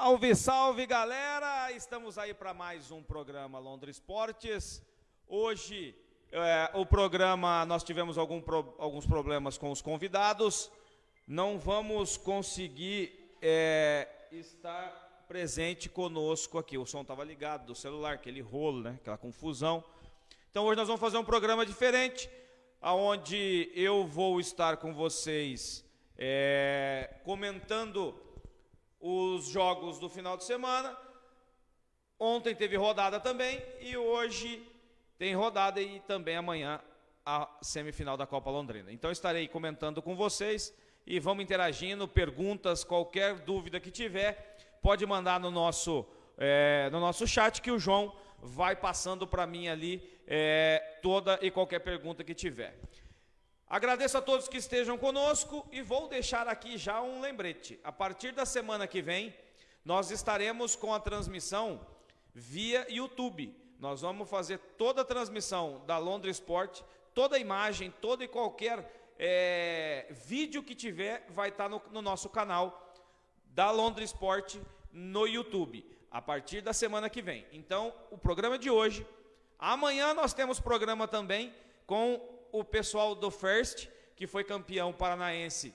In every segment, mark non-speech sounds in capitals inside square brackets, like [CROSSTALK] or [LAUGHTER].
Salve, salve galera! Estamos aí para mais um programa Londres Esportes. Hoje, é, o programa, nós tivemos algum pro, alguns problemas com os convidados. Não vamos conseguir é, estar presente conosco aqui. O som estava ligado do celular, aquele rolo, né? aquela confusão. Então hoje nós vamos fazer um programa diferente, onde eu vou estar com vocês é, comentando os jogos do final de semana. Ontem teve rodada também e hoje tem rodada e também amanhã a semifinal da Copa Londrina. Então estarei comentando com vocês e vamos interagindo, perguntas, qualquer dúvida que tiver, pode mandar no nosso, é, no nosso chat que o João vai passando para mim ali é, toda e qualquer pergunta que tiver. Agradeço a todos que estejam conosco e vou deixar aqui já um lembrete. A partir da semana que vem, nós estaremos com a transmissão via YouTube. Nós vamos fazer toda a transmissão da Londres Sport, toda a imagem, todo e qualquer é, vídeo que tiver vai estar no, no nosso canal da Londres Sport no YouTube, a partir da semana que vem. Então, o programa de hoje, amanhã nós temos programa também com o pessoal do First, que foi campeão paranaense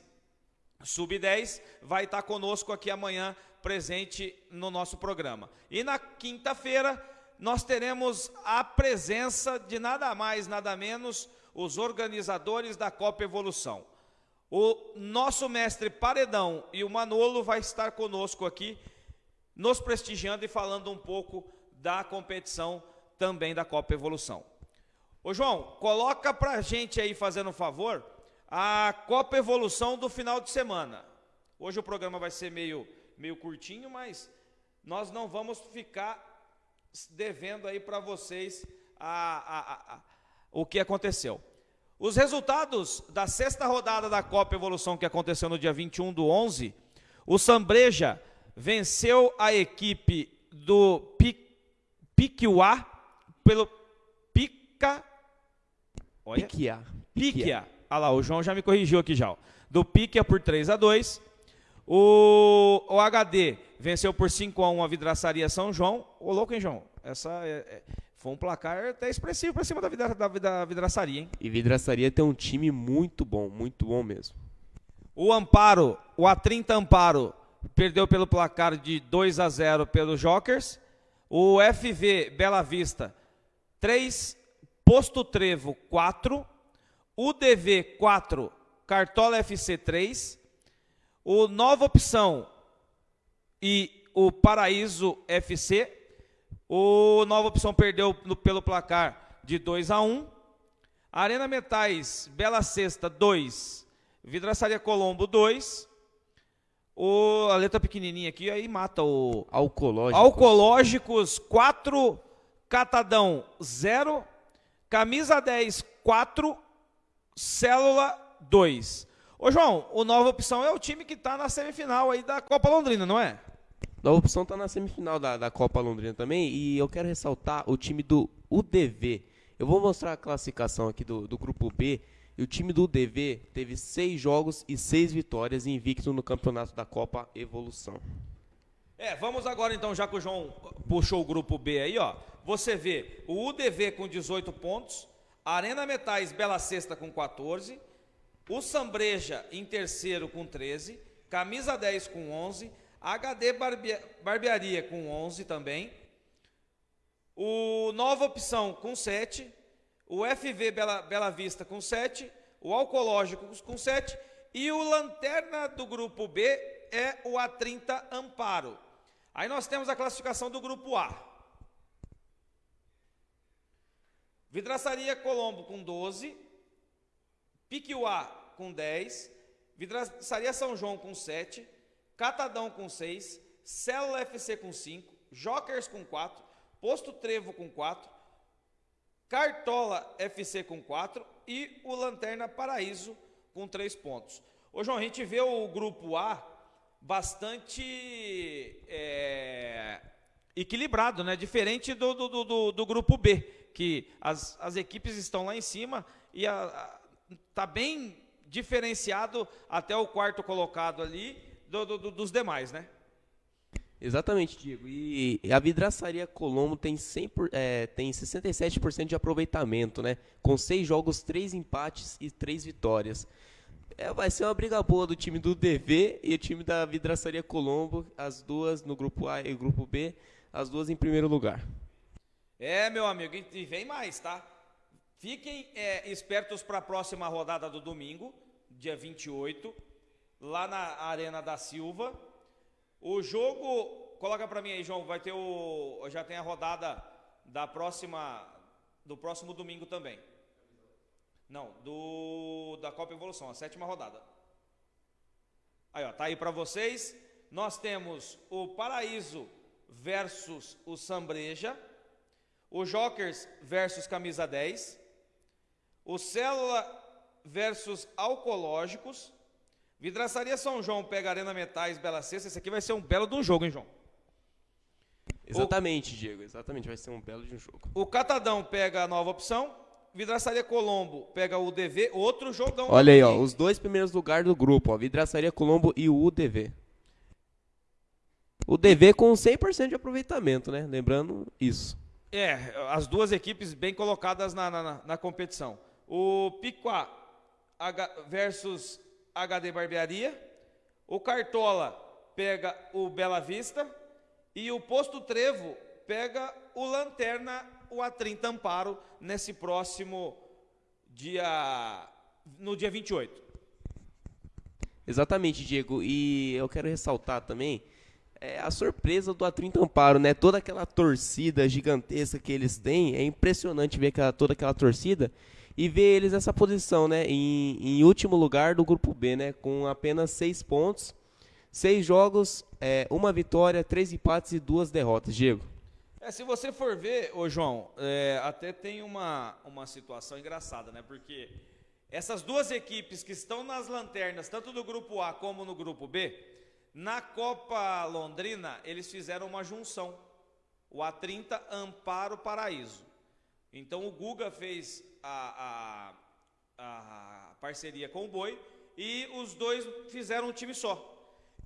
sub-10, vai estar conosco aqui amanhã, presente no nosso programa. E na quinta-feira, nós teremos a presença de nada mais, nada menos, os organizadores da Copa Evolução. O nosso mestre Paredão e o Manolo vai estar conosco aqui, nos prestigiando e falando um pouco da competição também da Copa Evolução. Ô João, coloca pra gente aí, fazendo um favor, a Copa Evolução do final de semana. Hoje o programa vai ser meio, meio curtinho, mas nós não vamos ficar devendo aí para vocês a, a, a, o que aconteceu. Os resultados da sexta rodada da Copa Evolução que aconteceu no dia 21 do 11, o Sambreja venceu a equipe do Piquiuá pelo Pica Olha. Piquia. Piquia. Olha lá, o João já me corrigiu aqui já. Do Piquia por 3 a 2 o, o HD venceu por 5 a 1 a Vidraçaria São João. Ô, louco, hein, João? Essa é, é, foi um placar até expressivo para cima da, vidra, da, da Vidraçaria, hein? E Vidraçaria tem um time muito bom, muito bom mesmo. O Amparo, o A30 Amparo, perdeu pelo placar de 2 a 0 pelos Jokers. O FV Bela Vista, 3 Posto Trevo 4, UDV 4, Cartola FC 3, o Nova Opção e o Paraíso FC. O Nova Opção perdeu no, pelo placar de 2 a 1. Arena Metais, Bela Sexta 2, Vidraçaria Colombo 2. O, a letra pequenininha aqui aí mata o Alcológicos. Alcológicos 4, Catadão 0. Camisa 10, 4, Célula 2. Ô João, o Nova Opção é o time que está na semifinal aí da Copa Londrina, não é? Nova Opção está na semifinal da, da Copa Londrina também e eu quero ressaltar o time do UDV. Eu vou mostrar a classificação aqui do, do grupo B. E o time do UDV teve seis jogos e seis vitórias invicto no campeonato da Copa Evolução. É, vamos agora então, já que o João puxou o grupo B aí, ó. Você vê o UDV com 18 pontos, Arena Metais Bela Sexta com 14, o Sambreja em terceiro com 13, Camisa 10 com 11, HD Barbearia com 11 também, o Nova Opção com 7, o FV Bela, Bela Vista com 7, o Alcológico com 7 e o Lanterna do grupo B é o A30 Amparo. Aí nós temos a classificação do grupo A. Vidraçaria Colombo com 12, Piquiuá com 10, Vidraçaria São João com 7, Catadão com 6, Célula FC com 5, Jokers com 4, Posto Trevo com 4, Cartola FC com 4 e o Lanterna Paraíso com 3 pontos. Ô João, a gente vê o grupo A bastante é, equilibrado, né? Diferente do, do, do, do grupo B que as, as equipes estão lá em cima e está bem diferenciado até o quarto colocado ali do, do, dos demais, né? Exatamente, Diego. E a vidraçaria Colombo tem, 100 por, é, tem 67% de aproveitamento, né? Com seis jogos, três empates e três vitórias. É, vai ser uma briga boa do time do DV e o time da vidraçaria Colombo, as duas no grupo A e grupo B, as duas em primeiro lugar. É, meu amigo, e vem mais, tá? Fiquem é, espertos para a próxima rodada do domingo, dia 28, lá na Arena da Silva. O jogo, coloca para mim aí, João, vai ter o já tem a rodada da próxima do próximo domingo também. Não, do da Copa Evolução, a sétima rodada. Aí, ó, tá aí para vocês. Nós temos o Paraíso versus o Sambreja, o Jokers versus Camisa 10, o Célula versus Alcológicos, Vidraçaria São João pega Arena Metais, Bela Cesta. Esse aqui vai ser um belo de um jogo, hein, João? Exatamente, o... Diego. Exatamente, vai ser um belo de um jogo. O Catadão pega a nova opção. Vidraçaria Colombo pega o UDV, outro jogão. Olha aí, ó, os dois primeiros lugares do grupo, ó, Vidraçaria Colombo e o UDV. O DV com 100% de aproveitamento, né? Lembrando isso. É, as duas equipes bem colocadas na, na, na competição. O Piquá versus HD Barbearia, o Cartola pega o Bela Vista e o Posto Trevo pega o Lanterna, o A30 Amparo, nesse próximo dia, no dia 28. Exatamente, Diego. E eu quero ressaltar também é, a surpresa do A30 Amparo, né? Toda aquela torcida gigantesca que eles têm, é impressionante ver aquela, toda aquela torcida e ver eles nessa posição, né? Em, em, último lugar do grupo B, né? Com apenas seis pontos, seis jogos, é, uma vitória, três empates e duas derrotas. Diego. É, se você for ver, ô João, é, até tem uma, uma situação engraçada, né? Porque essas duas equipes que estão nas lanternas, tanto do grupo A como no grupo B, na Copa Londrina, eles fizeram uma junção. O A30 Amparo Paraíso. Então o Guga fez a, a, a parceria com o Boi e os dois fizeram um time só.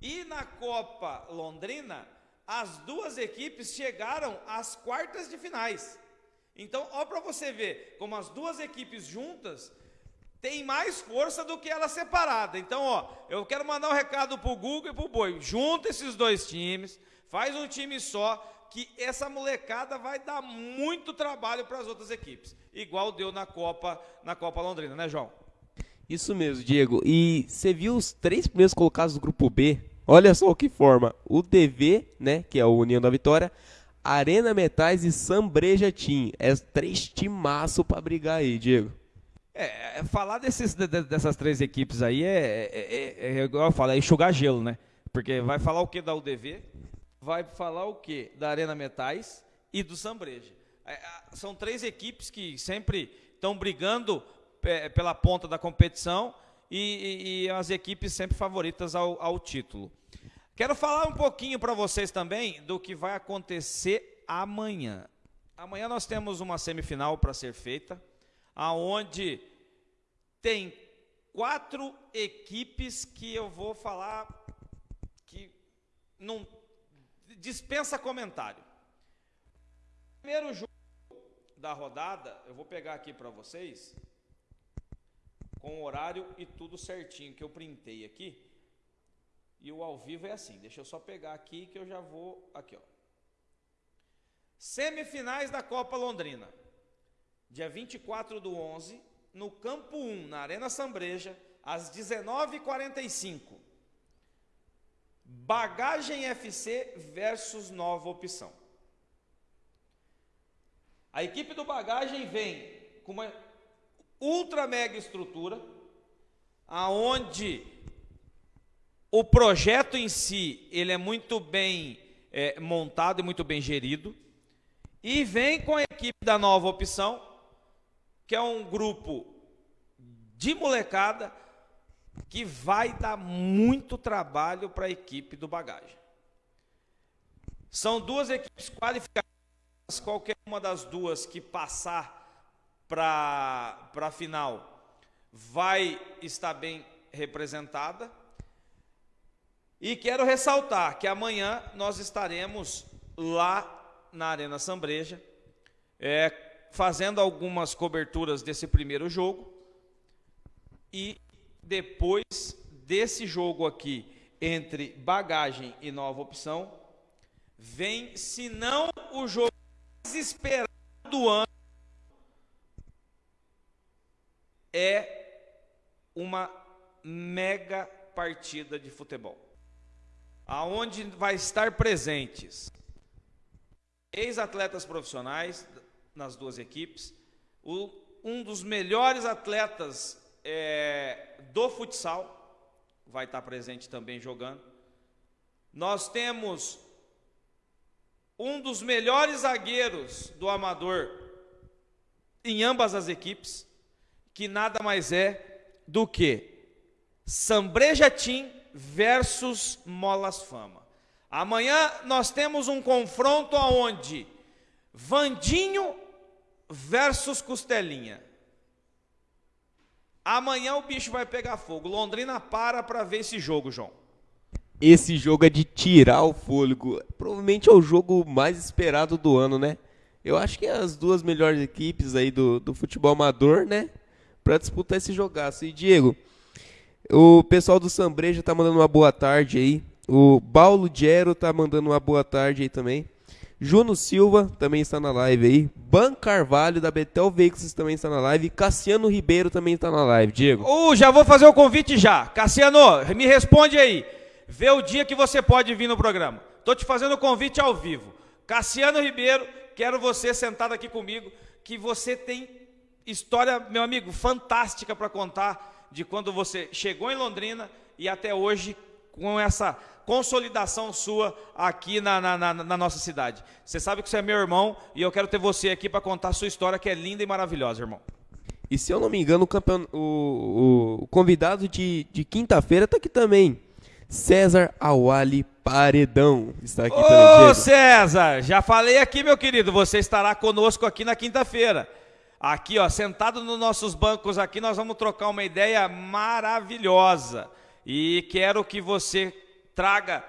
E na Copa Londrina, as duas equipes chegaram às quartas de finais. Então, ó para você ver como as duas equipes juntas têm mais força do que ela separada. Então, ó, eu quero mandar um recado pro Google e pro Boi. Junta esses dois times, faz um time só, que essa molecada vai dar muito trabalho para as outras equipes, igual deu na Copa, na Copa Londrina, né, João? Isso mesmo, Diego. E você viu os três primeiros colocados do grupo B? Olha só o que forma: o DV, né, que é o União da Vitória, Arena Metais e Sambreja Team. É três timaço para brigar aí, Diego. É, é falar desses, dessas três equipes aí é, é, é, é, igual eu falo, é enxugar gelo, né? Porque vai falar o que da UDV, vai falar o quê? Da Arena Metais e do Sambreja. É, são três equipes que sempre estão brigando é, pela ponta da competição e, e, e, as equipes sempre favoritas ao, ao título. Quero falar um pouquinho para vocês também do que vai acontecer amanhã. Amanhã nós temos uma semifinal para ser feita, aonde tem quatro equipes que eu vou falar que não dispensa comentário. Primeiro jogo da rodada, eu vou pegar aqui para vocês, com o horário e tudo certinho, que eu printei aqui. E o ao vivo é assim, deixa eu só pegar aqui que eu já vou, aqui ó. Semifinais da Copa Londrina, dia 24 do 11, no Campo 1, na Arena Sambreja, às 19h45. Bagagem FC versus Nova Opção. A equipe do Bagagem vem com uma ultra mega estrutura, aonde o projeto em si ele é muito bem é, montado e muito bem gerido, e vem com a equipe da Nova Opção, que é um grupo de molecada que vai dar muito trabalho para a equipe do bagagem. São duas equipes qualificadas, qualquer uma das duas que passar para a final vai estar bem representada. E quero ressaltar que amanhã nós estaremos lá na Arena Sambreja, é, fazendo algumas coberturas desse primeiro jogo. E depois desse jogo aqui, entre bagagem e nova opção, vem, se não o jogo mais esperado do ano, é uma mega partida de futebol. Aonde vai estar presentes ex-atletas profissionais nas duas equipes, o, um dos melhores atletas é, do futsal vai estar presente também jogando. Nós temos um dos melhores zagueiros do amador em ambas as equipes, que nada mais é do que Sambreja Team versus Molas Fama. Amanhã nós temos um confronto aonde Vandinho versus Costelinha. Amanhã o bicho vai pegar fogo. Londrina para para ver esse jogo, João. Esse jogo é de tirar o fôlego. Provavelmente é o jogo mais esperado do ano, né? Eu acho que é as duas melhores equipes aí do, do futebol amador, né? Para disputar esse jogaço. E Diego, o pessoal do Sambreja tá mandando uma boa tarde aí. O Paulo Gero tá mandando uma boa tarde aí também. Juno Silva também está na live aí. Ban Carvalho da Betel Veículos também está na live. Cassiano Ribeiro também está na live. Diego. Uh, já vou fazer o convite já. Cassiano, me responde aí. Vê o dia que você pode vir no programa. Tô te fazendo o convite ao vivo. Cassiano Ribeiro, quero você sentado aqui comigo, que você tem história, meu amigo, fantástica para contar de quando você chegou em Londrina e até hoje com essa consolidação sua aqui na, na, na, na, nossa cidade. Você sabe que você é meu irmão e eu quero ter você aqui para contar a sua história, que é linda e maravilhosa, irmão. E se eu não me engano, o, campeon... o, o convidado de, de quinta-feira está aqui também. César Awali Paredão está aqui Ô, César, já falei aqui, meu querido, você estará conosco aqui na quinta-feira. Aqui, ó, sentado nos nossos bancos aqui, nós vamos trocar uma ideia maravilhosa. E quero que você traga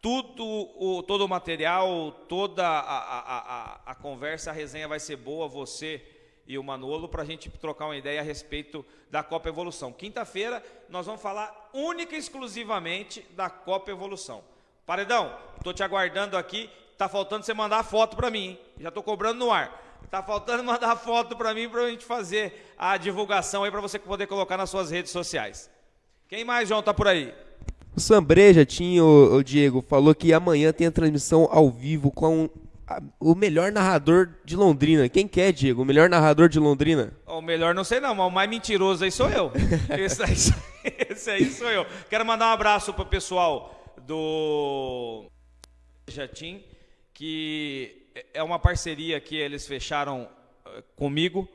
tudo o, todo o material, toda a, a, a, a, conversa, a resenha vai ser boa, você e o Manolo, para a gente trocar uma ideia a respeito da Copa Evolução. Quinta-feira nós vamos falar única e exclusivamente da Copa Evolução. Paredão, estou te aguardando aqui, tá faltando você mandar foto para mim, hein? já estou cobrando no ar. Tá faltando mandar foto para mim para a gente fazer a divulgação aí para você poder colocar nas suas redes sociais. Quem mais, João, tá por aí? O Sambreja tinha, o, o Diego, falou que amanhã tem a transmissão ao vivo com a, o melhor narrador de Londrina. Quem quer, Diego? O melhor narrador de Londrina? O melhor não sei não, mas o mais mentiroso aí sou eu. [LAUGHS] esse, aí, esse aí sou eu. Quero mandar um abraço pro pessoal do Jatim, que é uma parceria que eles fecharam eh, comigo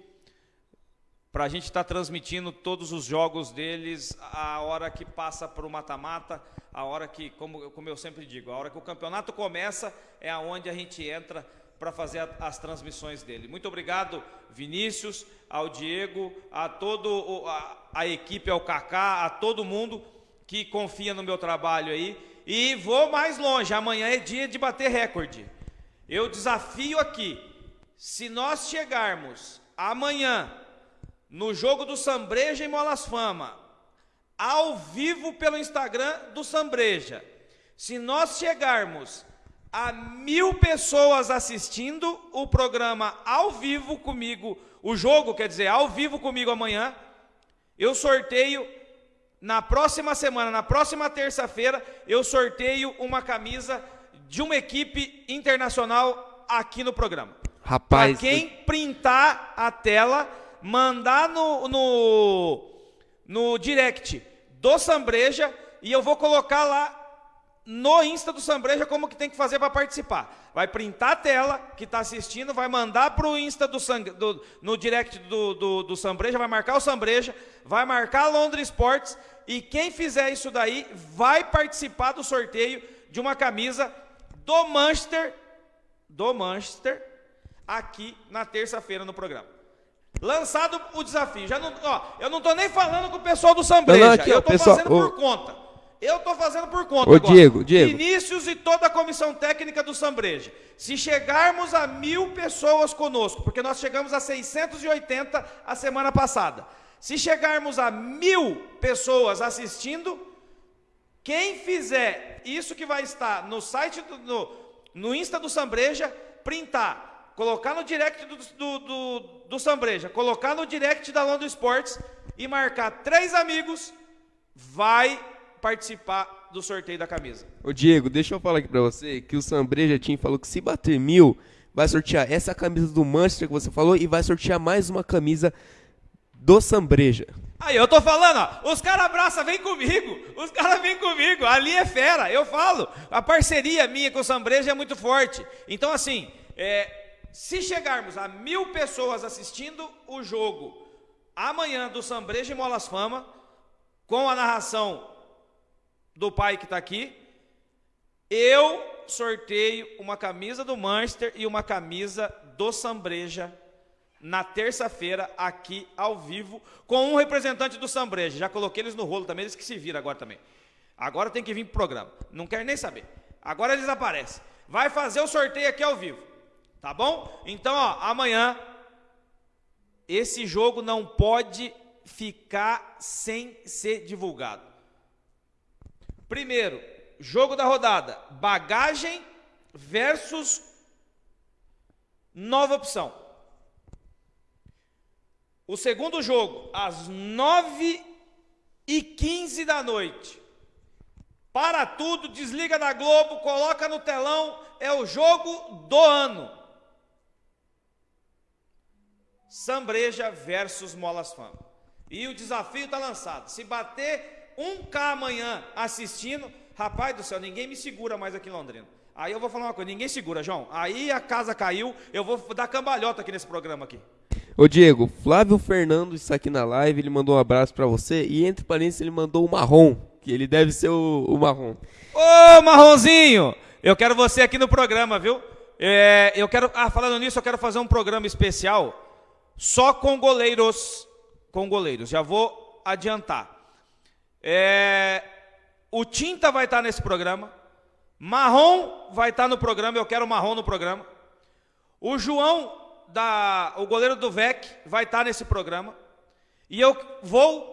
para a gente estar tá transmitindo todos os jogos deles a hora que passa para o mata-mata, a hora que, como, como eu sempre digo, a hora que o campeonato começa é aonde a gente entra para fazer a, as transmissões dele. Muito obrigado, Vinícius, ao Diego, a todo a, a equipe, ao Kaká, a todo mundo que confia no meu trabalho aí. E vou mais longe, amanhã é dia de bater recorde. Eu desafio aqui, se nós chegarmos amanhã no jogo do Sambreja em Molas Fama, ao vivo pelo Instagram do Sambreja. Se nós chegarmos a mil pessoas assistindo o programa ao vivo comigo, o jogo, quer dizer, ao vivo comigo amanhã, eu sorteio na próxima semana, na próxima terça-feira, eu sorteio uma camisa de uma equipe internacional aqui no programa. Rapaz, pra quem printar a tela mandar no, no, no direct do Sambreja e eu vou colocar lá no Insta do Sambreja como que tem que fazer para participar. Vai printar a tela que está assistindo, vai mandar para o Insta do, do, no direct do, do, do Sambreja, vai marcar o Sambreja, vai marcar a Londres Sports e quem fizer isso daí vai participar do sorteio de uma camisa do Manchester, do Manchester, aqui na terça-feira no programa. Lançado o desafio. Já não, ó, eu não estou nem falando com o pessoal do Sambreja. Não, não, aqui, eu estou fazendo por conta. Eu tô fazendo por conta Ô, agora. Diego, Diego. Vinícius e toda a comissão técnica do Sambreja. Se chegarmos a mil pessoas conosco, porque nós chegamos a 680 a semana passada. Se chegarmos a mil pessoas assistindo, quem fizer isso que vai estar no site, do, no, no Insta do Sambreja, printar, colocar no direct do, do, do, do Sambreja, colocar no direct da London Sports e marcar três amigos, vai participar do sorteio da camisa. Ô Diego, deixa eu falar aqui pra você que o Sambreja Team falou que se bater mil, vai sortear essa camisa do Manchester que você falou e vai sortear mais uma camisa do Sambreja. Aí, eu tô falando, ó, os caras abraçam, vem comigo, os caras vêm comigo, ali é fera, eu falo, a parceria minha com o Sambreja é muito forte. Então, assim, é, se chegarmos a mil pessoas assistindo o jogo amanhã do Sambreja e Molas Fama, com a narração do pai que está aqui, eu sorteio uma camisa do Manchester e uma camisa do Sambreja na terça-feira, aqui ao vivo, com um representante do Sambreja. Já coloquei eles no rolo também, eles que se viram agora também. Agora tem que vir pro programa. Não quero nem saber. Agora eles aparecem. Vai fazer o sorteio aqui ao vivo. Tá bom? Então, ó, amanhã esse jogo não pode ficar sem ser divulgado. Primeiro, jogo da rodada: bagagem versus nova opção. O segundo jogo, às 9 e 15 da noite. Para tudo, desliga da Globo, coloca no telão, é o jogo do ano. Sambreja versus Molas Fama. E o desafio está lançado. Se bater 1K amanhã assistindo, rapaz do céu, ninguém me segura mais aqui em Londrina. Aí eu vou falar uma coisa, ninguém segura, João. Aí a casa caiu, eu vou dar cambalhota aqui nesse programa aqui. Ô Diego, Flávio Fernando está aqui na live, ele mandou um abraço para você e entre parênteses ele mandou o marrom, que ele deve ser o, o marrom. Ô Marronzinho, eu quero você aqui no programa, viu? É, eu quero, ah, falando nisso, eu quero fazer um programa especial só com goleiros, com goleiros. Já vou adiantar. É, o Tinta vai estar nesse programa. Marrom vai estar no programa. Eu quero Marrom no programa. O João, da, o goleiro do VEC, vai estar nesse programa. E eu vou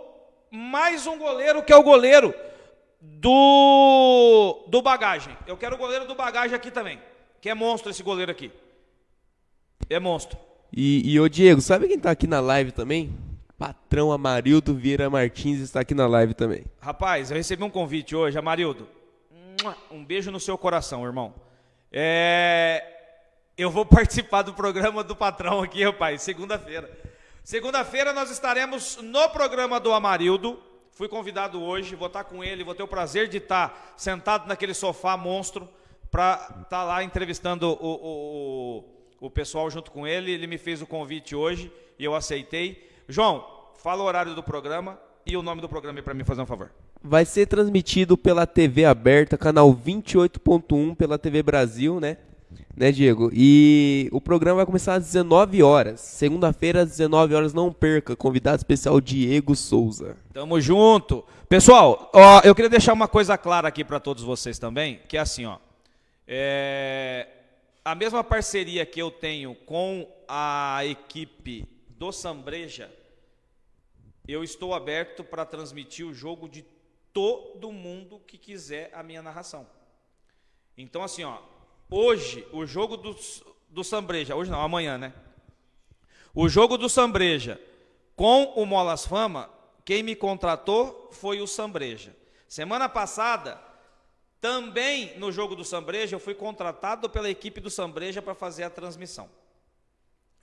mais um goleiro que é o goleiro do, do bagagem. Eu quero o goleiro do bagagem aqui também. Que é monstro esse goleiro aqui. É monstro. E, e ô Diego, sabe quem tá aqui na live também? Patrão Amarildo Vieira Martins está aqui na live também. Rapaz, eu recebi um convite hoje, Amarildo. Um beijo no seu coração, irmão. É... Eu vou participar do programa do patrão aqui, rapaz, segunda-feira. Segunda-feira nós estaremos no programa do Amarildo. Fui convidado hoje, vou estar com ele, vou ter o prazer de estar sentado naquele sofá monstro para estar lá entrevistando o, o, o o pessoal junto com ele. Ele me fez o convite hoje e eu aceitei. João, fala o horário do programa e o nome do programa para mim fazer um favor. Vai ser transmitido pela TV aberta, canal 28.1 pela TV Brasil, né? Né, Diego? E o programa vai começar às 19 horas. Segunda-feira, às 19 horas, não perca. Convidado especial Diego Souza. Tamo junto. Pessoal, ó, eu queria deixar uma coisa clara aqui para todos vocês também, que é assim, ó. É, a mesma parceria que eu tenho com a equipe do Sambreja, eu estou aberto para transmitir o jogo de todo mundo que quiser a minha narração. Então, assim, ó, hoje, o jogo do, do Sambreja, hoje não, amanhã, né? O jogo do Sambreja com o Molas Fama, quem me contratou foi o Sambreja. Semana passada, também no jogo do Sambreja, eu fui contratado pela equipe do Sambreja para fazer a transmissão.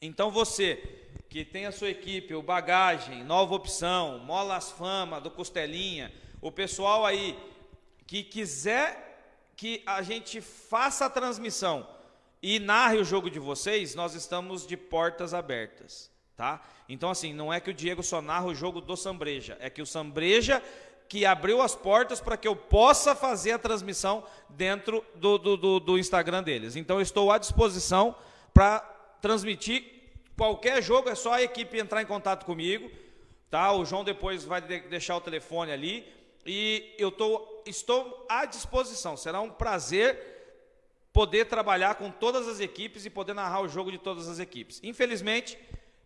Então você que tem a sua equipe, o Bagagem, Nova Opção, Molas Fama, do Costelinha, o pessoal aí que quiser que a gente faça a transmissão e narre o jogo de vocês, nós estamos de portas abertas, tá? Então assim, não é que o Diego só narra o jogo do Sambreja, é que o Sambreja que abriu as portas para que eu possa fazer a transmissão dentro do, do, do, do Instagram deles. Então, eu estou à disposição para transmitir qualquer jogo, é só a equipe entrar em contato comigo, tá? O João depois vai de deixar o telefone ali. E eu tô, estou à disposição. Será um prazer poder trabalhar com todas as equipes e poder narrar o jogo de todas as equipes. Infelizmente,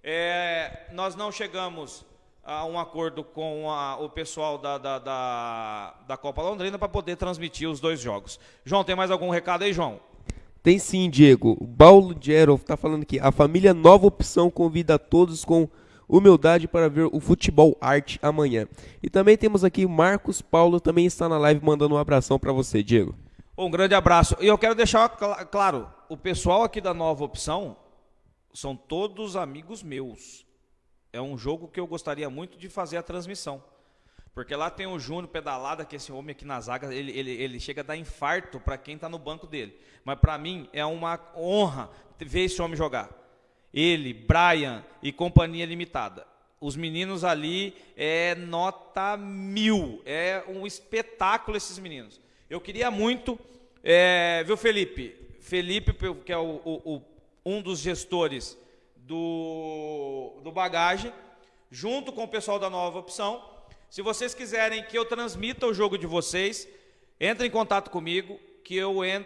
é, nós não chegamos a um acordo com a, o pessoal da, da, da, da Copa Londrina para poder transmitir os dois jogos. João, tem mais algum recado aí, João? Tem sim, Diego. O Paulo Gerov está falando aqui. A família Nova Opção convida a todos com humildade para ver o futebol arte amanhã. E também temos aqui Marcos Paulo, também está na live, mandando um abração para você, Diego. Um grande abraço. E eu quero deixar claro, o pessoal aqui da Nova Opção são todos amigos meus. É um jogo que eu gostaria muito de fazer a transmissão. Porque lá tem o Júnior pedalada, que esse homem aqui na zaga, ele, ele, ele chega a dar infarto para quem está no banco dele. Mas para mim é uma honra ver esse homem jogar. Ele, Brian e companhia limitada. Os meninos ali é nota mil. É um espetáculo esses meninos. Eu queria muito, é, viu, Felipe? Felipe, que é o, o, o, um dos gestores do, do bagagem, junto com o pessoal da nova opção. Se vocês quiserem que eu transmita o jogo de vocês, entre em contato comigo, que eu ent,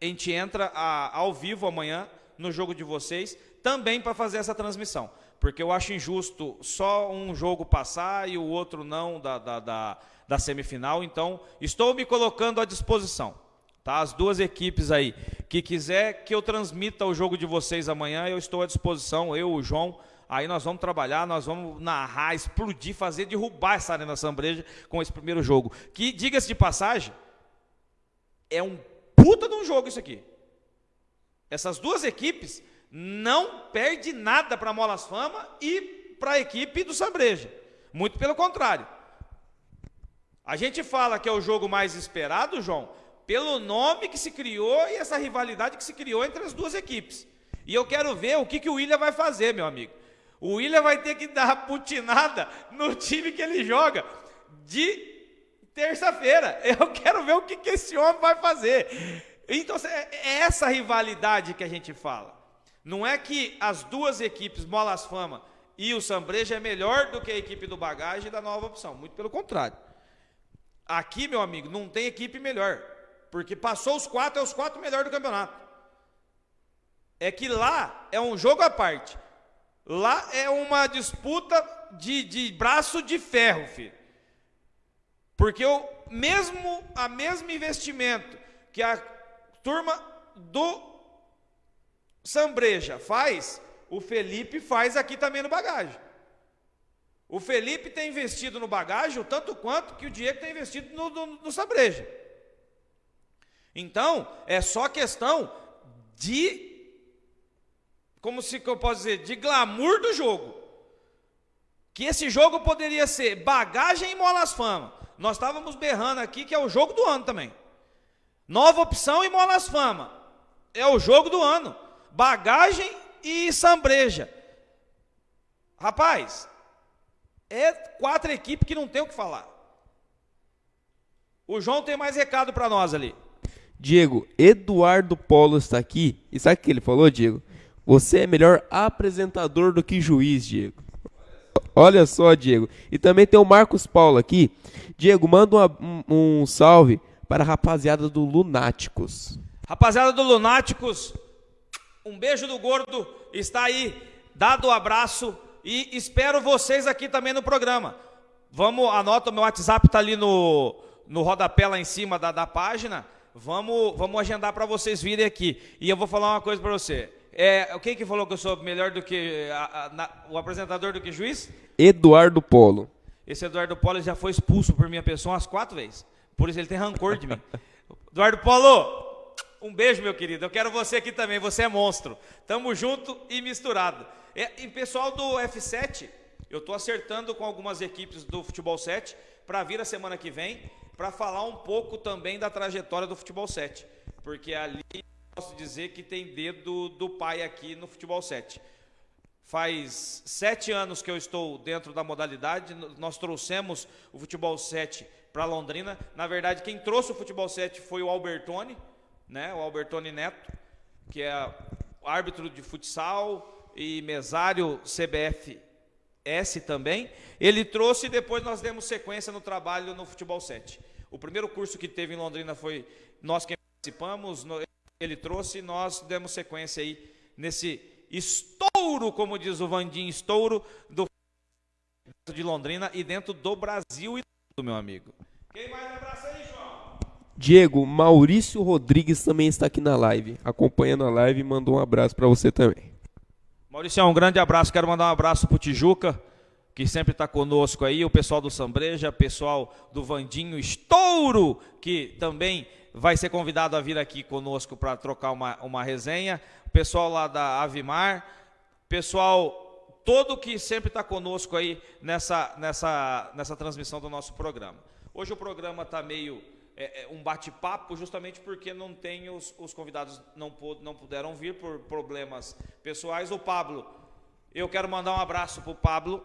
a gente entra a, ao vivo amanhã no jogo de vocês, também para fazer essa transmissão. Porque eu acho injusto só um jogo passar e o outro não da, da, da da semifinal. Então, estou me colocando à disposição. Tá? As duas equipes aí que quiser que eu transmita o jogo de vocês amanhã, eu estou à disposição, eu, o João. Aí nós vamos trabalhar, nós vamos narrar, explodir, fazer derrubar essa Arena Sambreja com esse primeiro jogo. Que, diga-se de passagem, é um puta de um jogo isso aqui. Essas duas equipes não perde nada para Molas Fama e para a equipe do Sambreja. Muito pelo contrário. A gente fala que é o jogo mais esperado, João, pelo nome que se criou e essa rivalidade que se criou entre as duas equipes. E eu quero ver o que, que o William vai fazer, meu amigo. O William vai ter que dar putinada no time que ele joga de terça-feira. [LAUGHS] Eu quero ver o que, que esse homem vai fazer. Então, é, é essa rivalidade que a gente fala. Não é que as duas equipes, Molas Fama e o Sambreja, é melhor do que a equipe do Bagagem e da Nova Opção. Muito pelo contrário. Aqui, meu amigo, não tem equipe melhor. Porque passou os quatro, é os quatro melhores do campeonato. É que lá é um jogo à parte. Lá é uma disputa de, de braço de ferro, filho. Porque o mesmo, a mesmo investimento que a turma do Sambreja faz, o Felipe faz aqui também no bagagem. O Felipe tem investido no bagagem o tanto quanto que o Diego tem investido no, no, no Sabreja. Então, é só questão de, como se eu posso dizer, de glamour do jogo. Que esse jogo poderia ser bagagem e molas fama. Nós estávamos berrando aqui que é o jogo do ano também. Nova opção e molas fama. É o jogo do ano. Bagagem e sambreja. Rapaz, é quatro equipes que não tem o que falar. O João tem mais recado para nós ali. Diego, Eduardo Polo está aqui. E sabe o que ele falou, Diego? Você é melhor apresentador do que juiz, Diego. Olha só, Diego. E também tem o Marcos Paulo aqui. Diego, manda uma, um, um salve para a rapaziada do Lunáticos. Rapaziada do Lunáticos, um beijo do gordo. Está aí, dado o abraço e espero vocês aqui também no programa. Vamos, anota o meu WhatsApp, está ali no, no rodapé lá em cima da, da página. Vamos, vamos agendar para vocês virem aqui. E eu vou falar uma coisa para você. É, quem que falou que eu sou melhor do que a, a, na, o apresentador do que juiz? Eduardo Polo. Esse Eduardo Polo já foi expulso por minha pessoa umas quatro vezes. Por isso ele tem rancor de mim. [LAUGHS] Eduardo Polo, um beijo, meu querido. Eu quero você aqui também. Você é monstro. Tamo junto e misturado. É, e pessoal do F7, eu estou acertando com algumas equipes do Futebol 7 para vir a semana que vem para falar um pouco também da trajetória do Futebol 7. Porque ali posso dizer que tem dedo do pai aqui no Futebol 7. Faz sete anos que eu estou dentro da modalidade, nós trouxemos o Futebol 7 para Londrina. Na verdade, quem trouxe o Futebol 7 foi o Albertone, né? o Albertone Neto, que é árbitro de futsal, e mesário CBF S também. Ele trouxe e depois nós demos sequência no trabalho no Futebol 7. O primeiro curso que teve em Londrina foi nós que participamos, ele trouxe e nós demos sequência aí nesse estouro, como diz o Vandim, estouro do de Londrina e dentro do Brasil e do meu amigo. Quem mais abraça aí? Diego, Maurício Rodrigues também está aqui na live, acompanhando a live e mandou um abraço para você também. Maurício, um grande abraço. Quero mandar um abraço para o Tijuca, que sempre está conosco aí, o pessoal do Sambreja, o pessoal do Vandinho Estouro, que também vai ser convidado a vir aqui conosco para trocar uma, uma resenha, o pessoal lá da Avimar, pessoal todo que sempre está conosco aí nessa, nessa, nessa transmissão do nosso programa. Hoje o programa está meio é, é, um bate-papo, justamente porque não tem os, os convidados não, não puderam vir por problemas pessoais. O Pablo, eu quero mandar um abraço para o Pablo,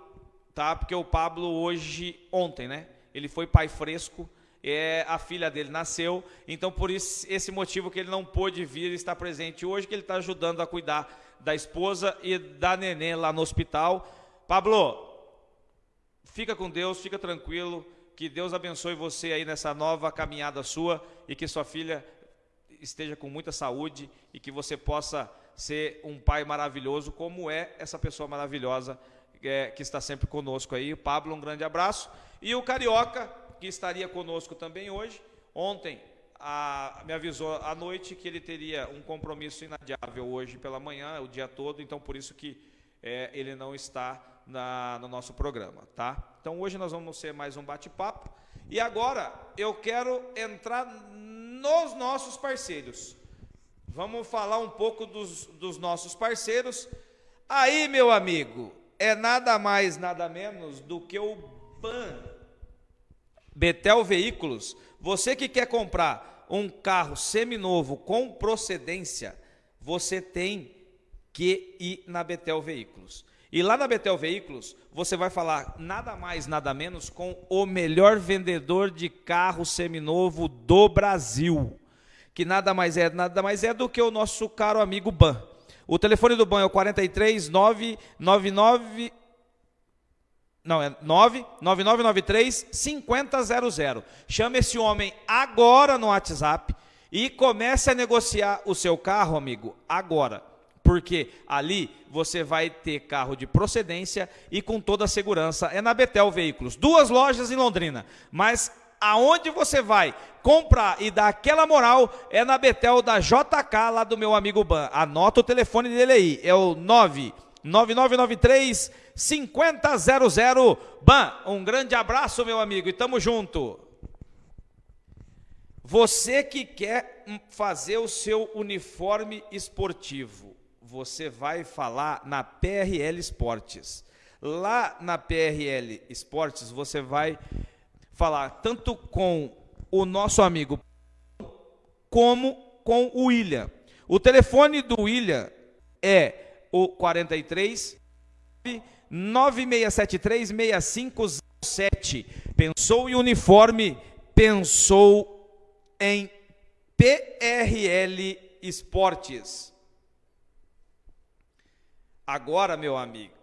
tá? Porque o Pablo hoje, ontem, né? Ele foi pai fresco, é, a filha dele nasceu, então por isso, esse motivo que ele não pôde vir estar presente hoje, que ele está ajudando a cuidar da esposa e da neném lá no hospital. Pablo, fica com Deus, fica tranquilo, que Deus abençoe você aí nessa nova caminhada sua e que sua filha esteja com muita saúde e que você possa ser um pai maravilhoso, como é essa pessoa maravilhosa é, que está sempre conosco aí. Pablo, um grande abraço. E o Carioca, que estaria conosco também hoje. Ontem a, me avisou à noite que ele teria um compromisso inadiável hoje pela manhã, o dia todo, então por isso que é, ele não está na, no nosso programa, tá? Então hoje nós vamos ser mais um bate-papo. E agora eu quero entrar nos nossos parceiros. Vamos falar um pouco dos, dos nossos parceiros. Aí, meu amigo, é nada mais, nada menos do que o BAN Betel Veículos, você que quer comprar um carro seminovo com procedência, você tem que ir na Betel Veículos. E lá na Betel Veículos, você vai falar nada mais, nada menos com o melhor vendedor de carro seminovo do Brasil. Que nada mais é, nada mais é do que o nosso caro amigo Ban. O telefone do Ban é o 43 999 não, é 99993 5000. Chame esse homem agora no WhatsApp e comece a negociar o seu carro, amigo, agora. Porque ali você vai ter carro de procedência e com toda a segurança. É na Betel Veículos. Duas lojas em Londrina. Mas aonde você vai comprar e dar aquela moral é na Betel da JK, lá do meu amigo Ban. Anota o telefone dele aí. É o 99993 5000. Ban, um grande abraço, meu amigo, e tamo junto. Você que quer fazer o seu uniforme esportivo, você vai falar na PRL Esportes. Lá na PRL Esportes, você vai falar tanto com o nosso amigo como com o William. O telefone do William é o 43 9673-6507. Pensou em uniforme, pensou em PRL Esportes. Agora, meu amigo,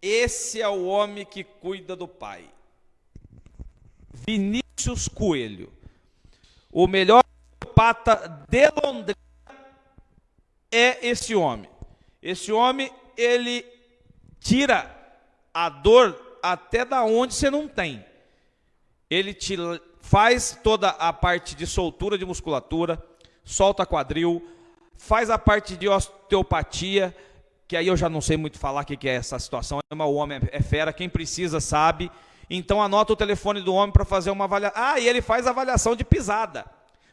esse é o homem que cuida do pai. Vinícius Coelho. O melhor pata de Londrina é esse homem. Esse homem, ele tira a dor até da onde você não tem. Ele te faz toda a parte de soltura de musculatura, solta quadril, faz a parte de osteopatia, que aí eu já não sei muito falar o que é essa situação, mas o homem é fera, quem precisa sabe. Então anota o telefone do homem para fazer uma avaliação. Ah, e ele faz avaliação de pisada.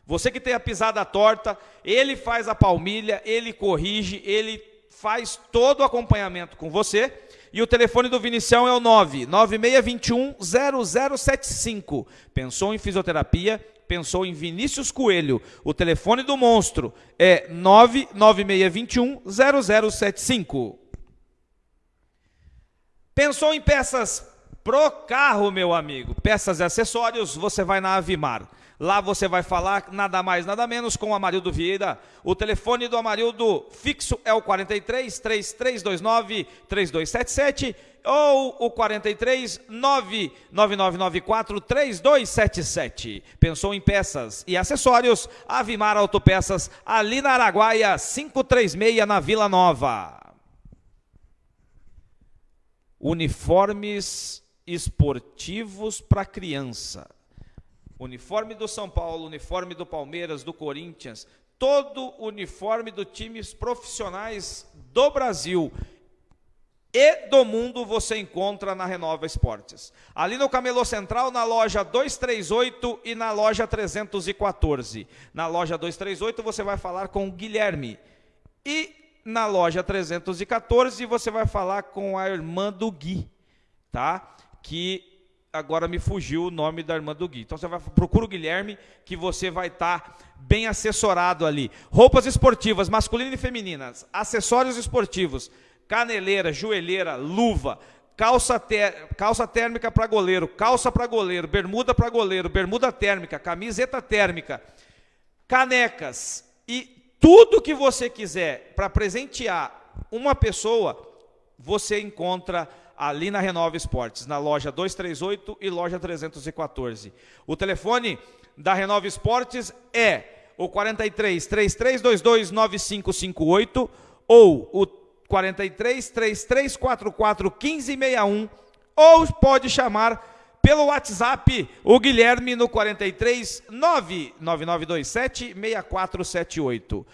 Você que tem a pisada torta, ele faz a palmilha, ele corrige, ele faz todo o acompanhamento com você. E o telefone do Vinicião é o 99621 0075. Pensou em fisioterapia? Pensou em Vinícius Coelho. O telefone do monstro é 99621 0075. Pensou em peças pro carro, meu amigo? Peças e acessórios, você vai na Avimar. Lá você vai falar nada mais, nada menos com o Amarildo Vieira. O telefone do Amarildo fixo é o 43 3329 3277 ou o 43 99994 3277. Pensou em peças e acessórios? Avimar Autopeças, ali na Araguaia 536 na Vila Nova. Uniformes esportivos para criança. Uniforme do São Paulo, uniforme do Palmeiras, do Corinthians, todo uniforme dos times profissionais do Brasil e do mundo você encontra na Renova Esportes. Ali no Camelô Central, na loja 238 e na loja 314. Na loja 238 você vai falar com o Guilherme. E na loja 314 você vai falar com a irmã do Gui, tá? Que agora me fugiu o nome da irmã do Gui. Então você vai procura o Guilherme que você vai estar tá bem assessorado ali. Roupas esportivas, masculinas e femininas, acessórios esportivos. Caneleira, joelheira, luva, calça, calça térmica para goleiro, calça para goleiro, bermuda para goleiro, bermuda térmica, camiseta térmica, canecas. E tudo que você quiser para presentear uma pessoa, você encontra ali na Renova Esportes, na loja 238 e loja 314. O telefone da Renova Esportes é o 43 3322 9558 ou o 43 3344 1561 ou pode chamar pelo WhatsApp o Guilherme no 43 99927 6478.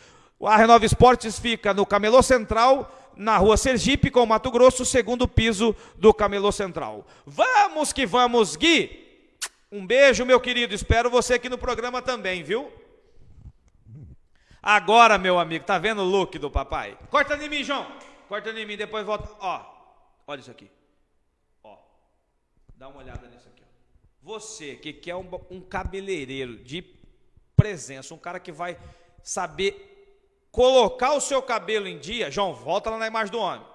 A Renova Esportes fica no Camelô Central, na rua Sergipe, com Mato Grosso, segundo piso do Camelô Central. Vamos que vamos, Gui! Um beijo, meu querido. Espero você aqui no programa também, viu? Agora, meu amigo, tá vendo o look do papai? Corta em mim, João. Corta em mim, depois volta. Ó, olha isso aqui. Ó, dá uma olhada nisso aqui. Ó. Você que quer um, um cabeleireiro de presença, um cara que vai saber colocar o seu cabelo em dia. João, volta lá na imagem do homem.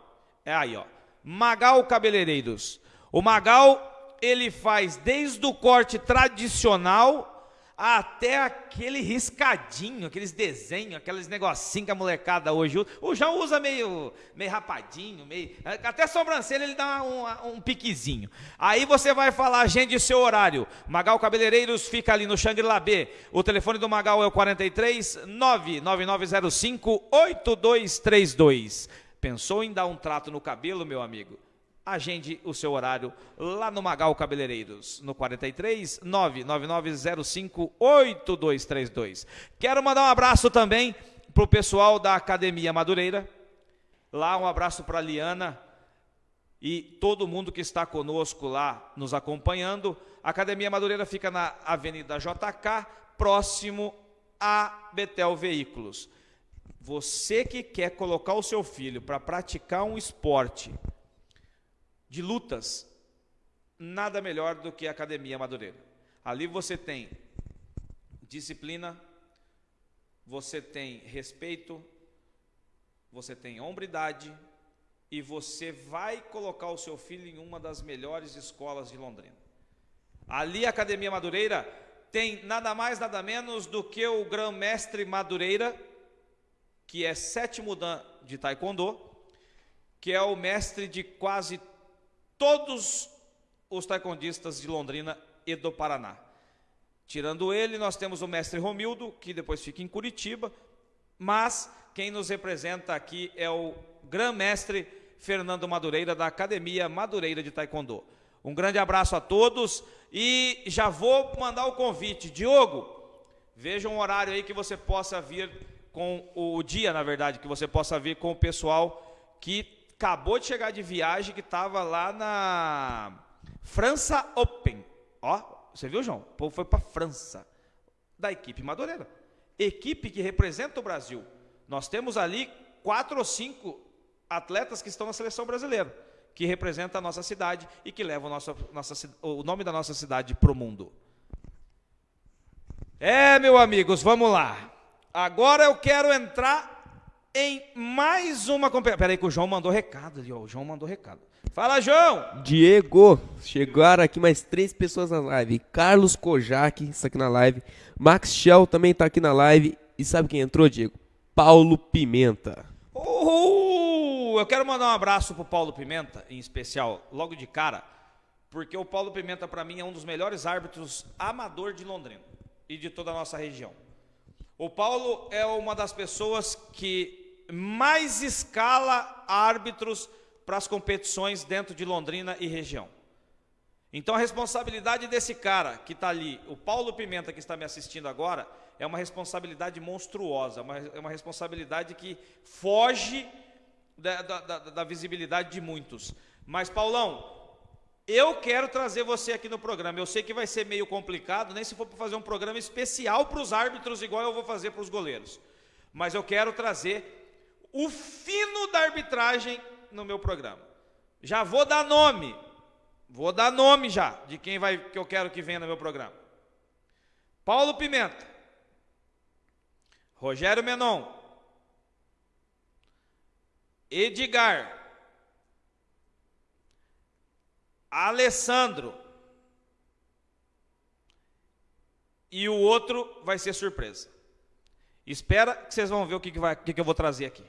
É aí, ó. Magal Cabeleireiros. O Magal, ele faz desde o corte tradicional até aquele riscadinho, aqueles desenhos, aqueles negocinhos que a molecada hoje usa. O João usa meio, meio rapadinho, meio. Até sobrancelha ele dá um, um piquezinho. Aí você vai falar, agende seu horário. Magal Cabeleireiros fica ali no Xangri-Lá B. O telefone do Magal é o 43 99905 8232. Pensou em dar um trato no cabelo, meu amigo? Agende o seu horário lá no Magal Cabeleireiros, no 43 99905 8232. Quero mandar um abraço também para o pessoal da Academia Madureira. Lá um abraço para a Liana e todo mundo que está conosco lá nos acompanhando. A Academia Madureira fica na Avenida JK, próximo a Betel Veículos. Você que quer colocar o seu filho para praticar um esporte, de lutas, nada melhor do que a Academia Madureira. Ali você tem disciplina, você tem respeito, você tem hombridade e você vai colocar o seu filho em uma das melhores escolas de Londrina. Ali a Academia Madureira tem nada mais, nada menos do que o Grão-Mestre Madureira, que é sétimo dan de Taekwondo, que é o mestre de quase todos os taekwondistas de Londrina e do Paraná. Tirando ele, nós temos o mestre Romildo, que depois fica em Curitiba, mas quem nos representa aqui é o grão-mestre Fernando Madureira, da Academia Madureira de Taekwondo. Um grande abraço a todos e já vou mandar o convite. Diogo, veja um horário aí que você possa vir com o dia, na verdade, que você possa vir com o pessoal que acabou de chegar de viagem que estava lá na França Open. Ó, você viu, João? O povo foi para França, da equipe Madureira. Equipe que representa o Brasil. Nós temos ali quatro ou cinco atletas que estão na seleção brasileira, que representam a nossa cidade e que levam nossa, nossa, o nome da nossa cidade para o mundo. É, meus amigos, vamos lá. Agora eu quero entrar em mais uma competição. Peraí que o João mandou recado ali, ó. O João mandou recado. Fala, João! Diego, chegaram aqui mais três pessoas na live. Carlos Kojak está aqui na live. Max Shell também está aqui na live. E sabe quem entrou, Diego? Paulo Pimenta. Uhul! Eu quero mandar um abraço pro Paulo Pimenta, em especial, logo de cara, porque o Paulo Pimenta, para mim, é um dos melhores árbitros amador de Londrina e de toda a nossa região. O Paulo é uma das pessoas que mais escala árbitros para as competições dentro de Londrina e região. Então a responsabilidade desse cara que está ali, o Paulo Pimenta que está me assistindo agora, é uma responsabilidade monstruosa, uma, é uma responsabilidade que foge da, da, da, da visibilidade de muitos. Mas Paulão, eu quero trazer você aqui no programa. Eu sei que vai ser meio complicado, nem se for para fazer um programa especial para os árbitros, igual eu vou fazer para os goleiros. Mas eu quero trazer o fino da arbitragem no meu programa. Já vou dar nome, vou dar nome já de quem vai que eu quero que venha no meu programa. Paulo Pimenta, Rogério Menon, Edgar, Alessandro e o outro vai ser surpresa. Espera que vocês vão ver o que, que, vai, que, que eu vou trazer aqui.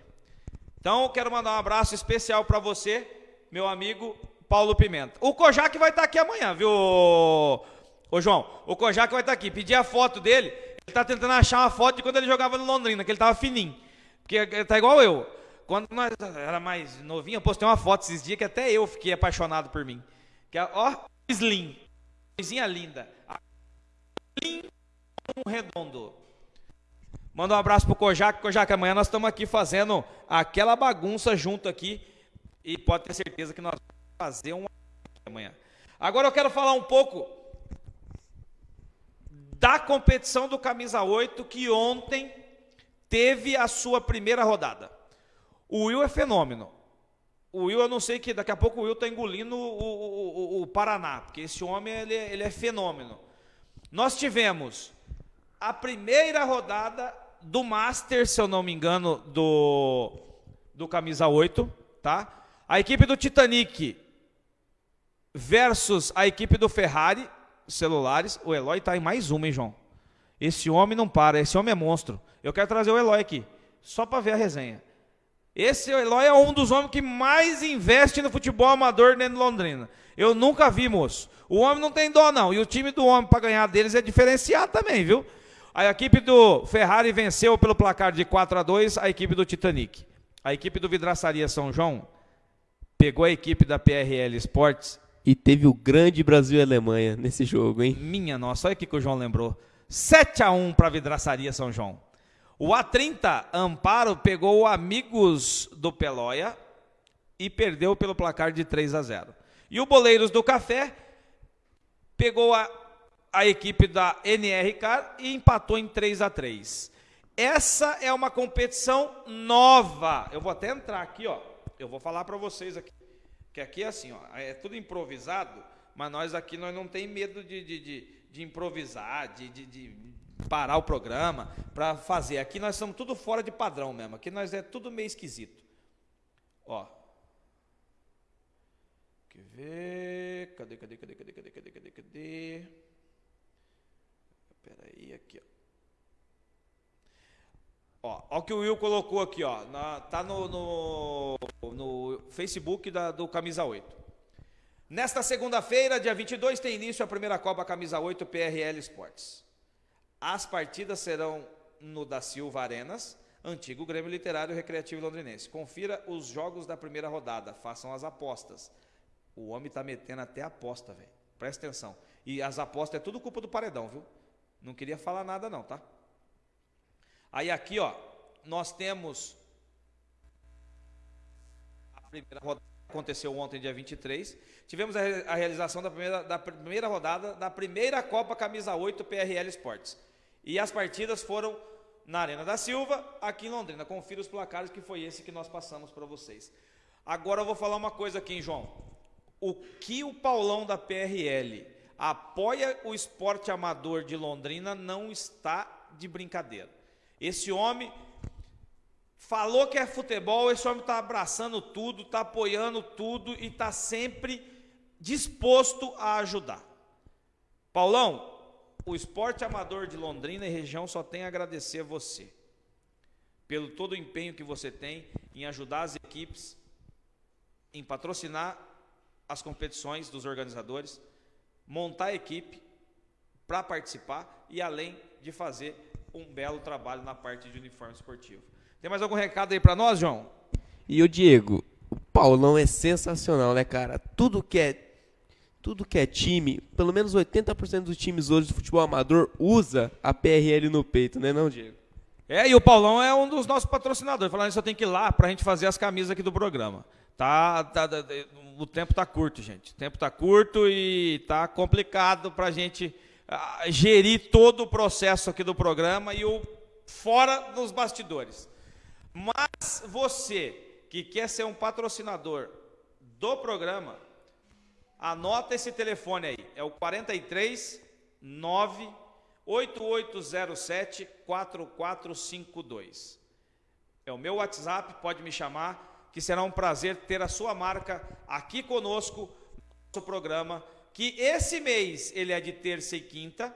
Então, quero mandar um abraço especial para você, meu amigo Paulo Pimenta. O Kojak vai estar tá aqui amanhã, viu, ô João? O Kojak vai estar tá aqui. Pedi a foto dele. Ele está tentando achar uma foto de quando ele jogava no Londrina, que ele estava fininho. Porque tá igual eu. Quando nós era mais novinho, eu postei uma foto esses dias que até eu fiquei apaixonado por mim. Que é, ó, slim. Coisinha linda. Slim um redondo. Manda um abraço pro Kojak. Kojak, amanhã nós estamos aqui fazendo aquela bagunça junto aqui. E pode ter certeza que nós vamos fazer um amanhã. Agora eu quero falar um pouco da competição do Camisa 8 que ontem teve a sua primeira rodada. O Will é fenômeno. O Will, eu não sei que daqui a pouco o Will está engolindo o, o, o, o, Paraná, porque esse homem ele, ele é fenômeno. Nós tivemos a primeira rodada do Master, se eu não me engano, do, do Camisa 8, tá? A equipe do Titanic versus a equipe do Ferrari, celulares. O Eloy está em mais uma, hein, João? Esse homem não para, esse homem é monstro. Eu quero trazer o Eloy aqui, só para ver a resenha. Esse Eloy é um dos homens que mais investe no futebol amador dentro de Londrina. Eu nunca vi, moço. O homem não tem dó, não. E o time do homem para ganhar deles é diferenciado também, viu? A equipe do Ferrari venceu pelo placar de 4 a 2 a equipe do Titanic. A equipe do Vidraçaria São João pegou a equipe da PRL Sports. E teve o grande Brasil e Alemanha nesse jogo, hein? Minha nossa, olha o que o João lembrou. 7 a 1 para a Vidraçaria São João. O A30 Amparo pegou o Amigos do Pelóia e perdeu pelo placar de 3 a 0. E o Boleiros do Café pegou a, a equipe da NRK e empatou em 3 a 3. Essa é uma competição nova. Eu vou até entrar aqui, ó. Eu vou falar para vocês aqui. Que aqui é assim, ó, é tudo improvisado, mas nós aqui nós não tem medo de, de, de, de improvisar, de, de, de parar o programa para fazer. Aqui nós somos tudo fora de padrão mesmo. Aqui nós é tudo meio esquisito. Ó. Quer ver? Cadê, cadê, cadê, cadê, cadê, cadê, cadê, cadê? Espera aí, aqui, ó. Ó, ó o que o Will colocou aqui, ó. Na, tá no, no, no Facebook da, do Camisa 8. Nesta segunda-feira, dia 22, tem início a primeira Copa Camisa 8 PRL Esportes. As partidas serão no da Silva Arenas, antigo Grêmio Literário Recreativo Londrinense. Confira os jogos da primeira rodada, façam as apostas. O homem está metendo até aposta, velho. Presta atenção. E as apostas é tudo culpa do paredão, viu? Não queria falar nada não, tá? Aí aqui, ó, nós temos a primeira rodada aconteceu ontem, dia 23. Tivemos a, a realização da primeira, da primeira rodada da primeira Copa Camisa 8 PRL Esportes. E as partidas foram na Arena da Silva, aqui em Londrina. Confira os placares que foi esse que nós passamos para vocês. Agora eu vou falar uma coisa aqui, hein, João. O que o Paulão da PRL apoia o esporte amador de Londrina não está de brincadeira. Esse homem Falou que é futebol, esse homem está abraçando tudo, está apoiando tudo e está sempre disposto a ajudar. Paulão, o esporte amador de Londrina e região só tem a agradecer a você pelo todo o empenho que você tem em ajudar as equipes, em patrocinar as competições dos organizadores, montar a equipe para participar e além de fazer um belo trabalho na parte de uniforme esportivo. Tem mais algum recado aí para nós, João? E o Diego, o Paulão é sensacional, né, cara? Tudo que é tudo que é time, pelo menos 80% dos times hoje do futebol amador usa a PRL no peito, né, não, Diego? É, e o Paulão é um dos nossos patrocinadores. Falando isso, eu tenho que ir lá para a gente fazer as camisas aqui do programa. Tá, tá, tá o tempo tá curto, gente. O tempo tá curto e tá complicado para a gente uh, gerir todo o processo aqui do programa e o fora dos bastidores. Mas você que quer ser um patrocinador do programa, anota esse telefone aí. É o 43 9 8807 4452. É o meu WhatsApp, pode me chamar, que será um prazer ter a sua marca aqui conosco no nosso programa, que esse mês ele é de terça e quinta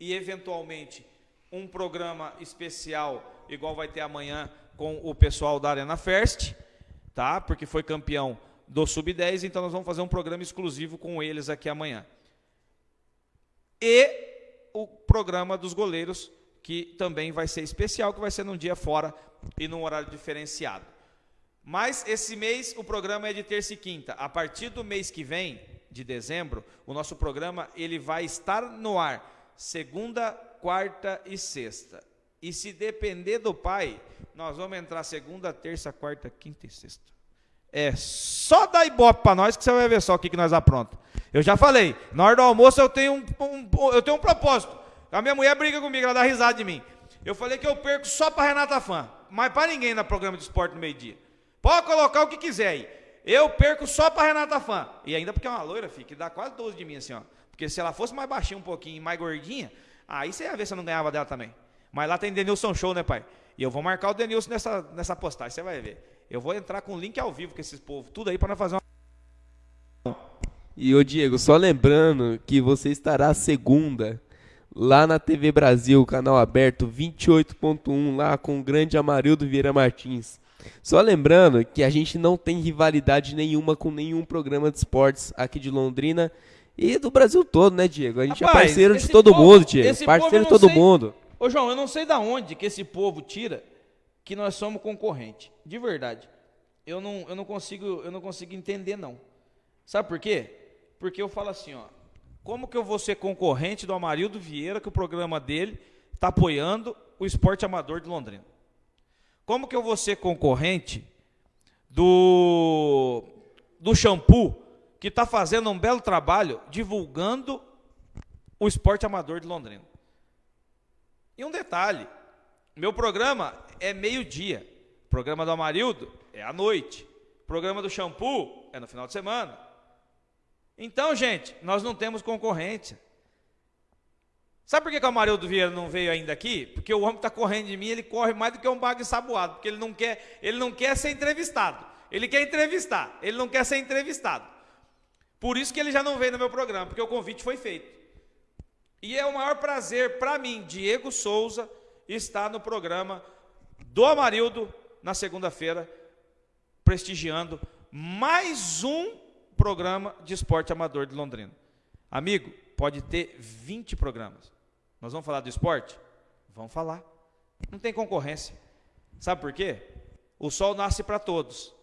e eventualmente um programa especial igual vai ter amanhã com o pessoal da Arena First, tá? Porque foi campeão do Sub-10, então nós vamos fazer um programa exclusivo com eles aqui amanhã. E o programa dos goleiros, que também vai ser especial, que vai ser num dia fora e num horário diferenciado. Mas esse mês o programa é de terça e quinta. A partir do mês que vem, de dezembro, o nosso programa ele vai estar no ar segunda, quarta e sexta. E se depender do pai, nós vamos entrar segunda, terça, quarta, quinta e sexta. É só dar ibope para nós que você vai ver só o que, que nós apronta. Eu já falei, na hora do almoço eu tenho um, um, eu tenho um propósito. A minha mulher briga comigo, ela dá risada de mim. Eu falei que eu perco só para Renata Fã, mas para ninguém no programa de esporte no meio-dia. Pode colocar o que quiser aí. Eu perco só para Renata Fã. E ainda porque é uma loira, filho, que dá quase 12 de mim assim, ó. Porque se ela fosse mais baixinha um pouquinho, mais gordinha, aí você ia ver se eu não ganhava dela também. Mas lá tem Denilson Show, né, pai? E eu vou marcar o Denilson nessa, nessa postagem, você vai ver. Eu vou entrar com link ao vivo com esses povos, tudo aí para nós fazer uma. E o Diego, só lembrando que você estará segunda lá na TV Brasil, canal aberto 28.1, lá com o grande Amarildo Vieira Martins. Só lembrando que a gente não tem rivalidade nenhuma com nenhum programa de esportes aqui de Londrina e do Brasil todo, né, Diego? A gente é Rapaz, é parceiro de todo povo, mundo, Diego. Parceiro de todo sei... mundo. Ô, João, eu não sei da onde que esse povo tira que nós somos concorrente. De verdade. Eu não, eu não consigo, eu não consigo entender não. Sabe por quê? Porque eu falo assim, ó, como que eu vou ser concorrente do Amarildo Vieira, que o programa dele está apoiando o esporte amador de Londrina? Como que eu vou ser concorrente do do shampoo que está fazendo um belo trabalho divulgando o esporte amador de Londrina? E um detalhe, meu programa é meio-dia. O programa do Amarildo é à noite. O programa do shampoo é no final de semana. Então, gente, nós não temos concorrência. Sabe por que, que o Amarildo Vieira não veio ainda aqui? Porque o homem está correndo de mim, ele corre mais do que um bago ensaboado, porque ele não quer, ele não quer ser entrevistado. Ele quer entrevistar, ele não quer ser entrevistado. Por isso que ele já não veio no meu programa, porque o convite foi feito. E é o maior prazer para mim, Diego Souza, estar no programa do Amarildo na segunda-feira, prestigiando mais um programa de esporte amador de Londrina. Amigo, pode ter 20 programas. Nós vamos falar do esporte? Vamos falar. Não tem concorrência. Sabe por quê? O sol nasce para todos.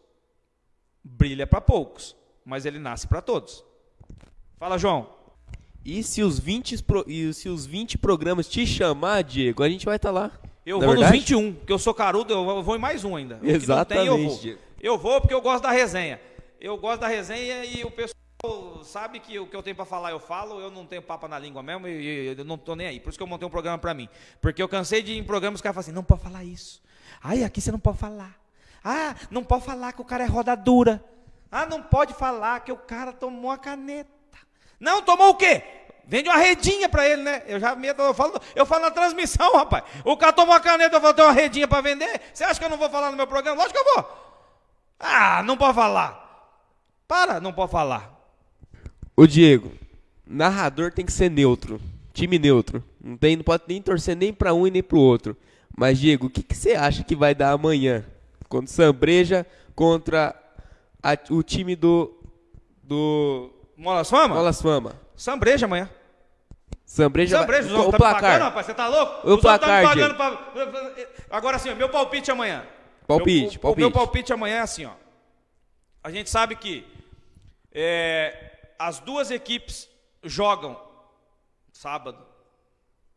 Brilha para poucos, mas ele nasce para todos. Fala, João. E se os 20, e se os 20 programas te chamar, Diego, a gente vai estar tá lá. Eu vou verdade? nos 21, porque eu sou carudo, eu vou em mais um ainda. Exatamente. Tem, eu, vou. eu vou porque eu gosto da resenha. Eu gosto da resenha e o pessoal sabe que o que eu tenho para falar eu falo, eu não tenho papo na língua mesmo e eu não tô nem aí. Por isso que eu montei um programa para mim. Porque eu cansei de ir em programas que os caras falam assim, não pode falar isso. Ai, aqui você não pode falar. Ah, não pode falar que o cara é roda dura. Ah, não pode falar que o cara tomou a caneta. Não, tomou o quê? Vende uma redinha para ele, né? Eu já medo, eu falo, eu falo na transmissão, rapaz. O cara tomou uma caneta, eu vou ter uma redinha para vender. Você acha que eu não vou falar no meu programa? Lógico que eu vou. Ah, não pode falar. Para, não pode falar. Ô Diego, narrador tem que ser neutro, time neutro. Não, tem, não pode nem torcer nem para um e nem para o outro. Mas Diego, o que, que você acha que vai dar amanhã? Contra o Sambreja, contra a, o time do do Molas Fama? Molas Fama. Sambreja amanhã. Sambreja, Sambreja, vai, o, o tá placar. Pagando, rapaz, você tá louco? O os placar, tá me pagando pra... Agora sim, meu palpite amanhã. Palpite, meu, palpite. O meu palpite amanhã é assim, ó. A gente sabe que é, as duas equipes jogam sábado,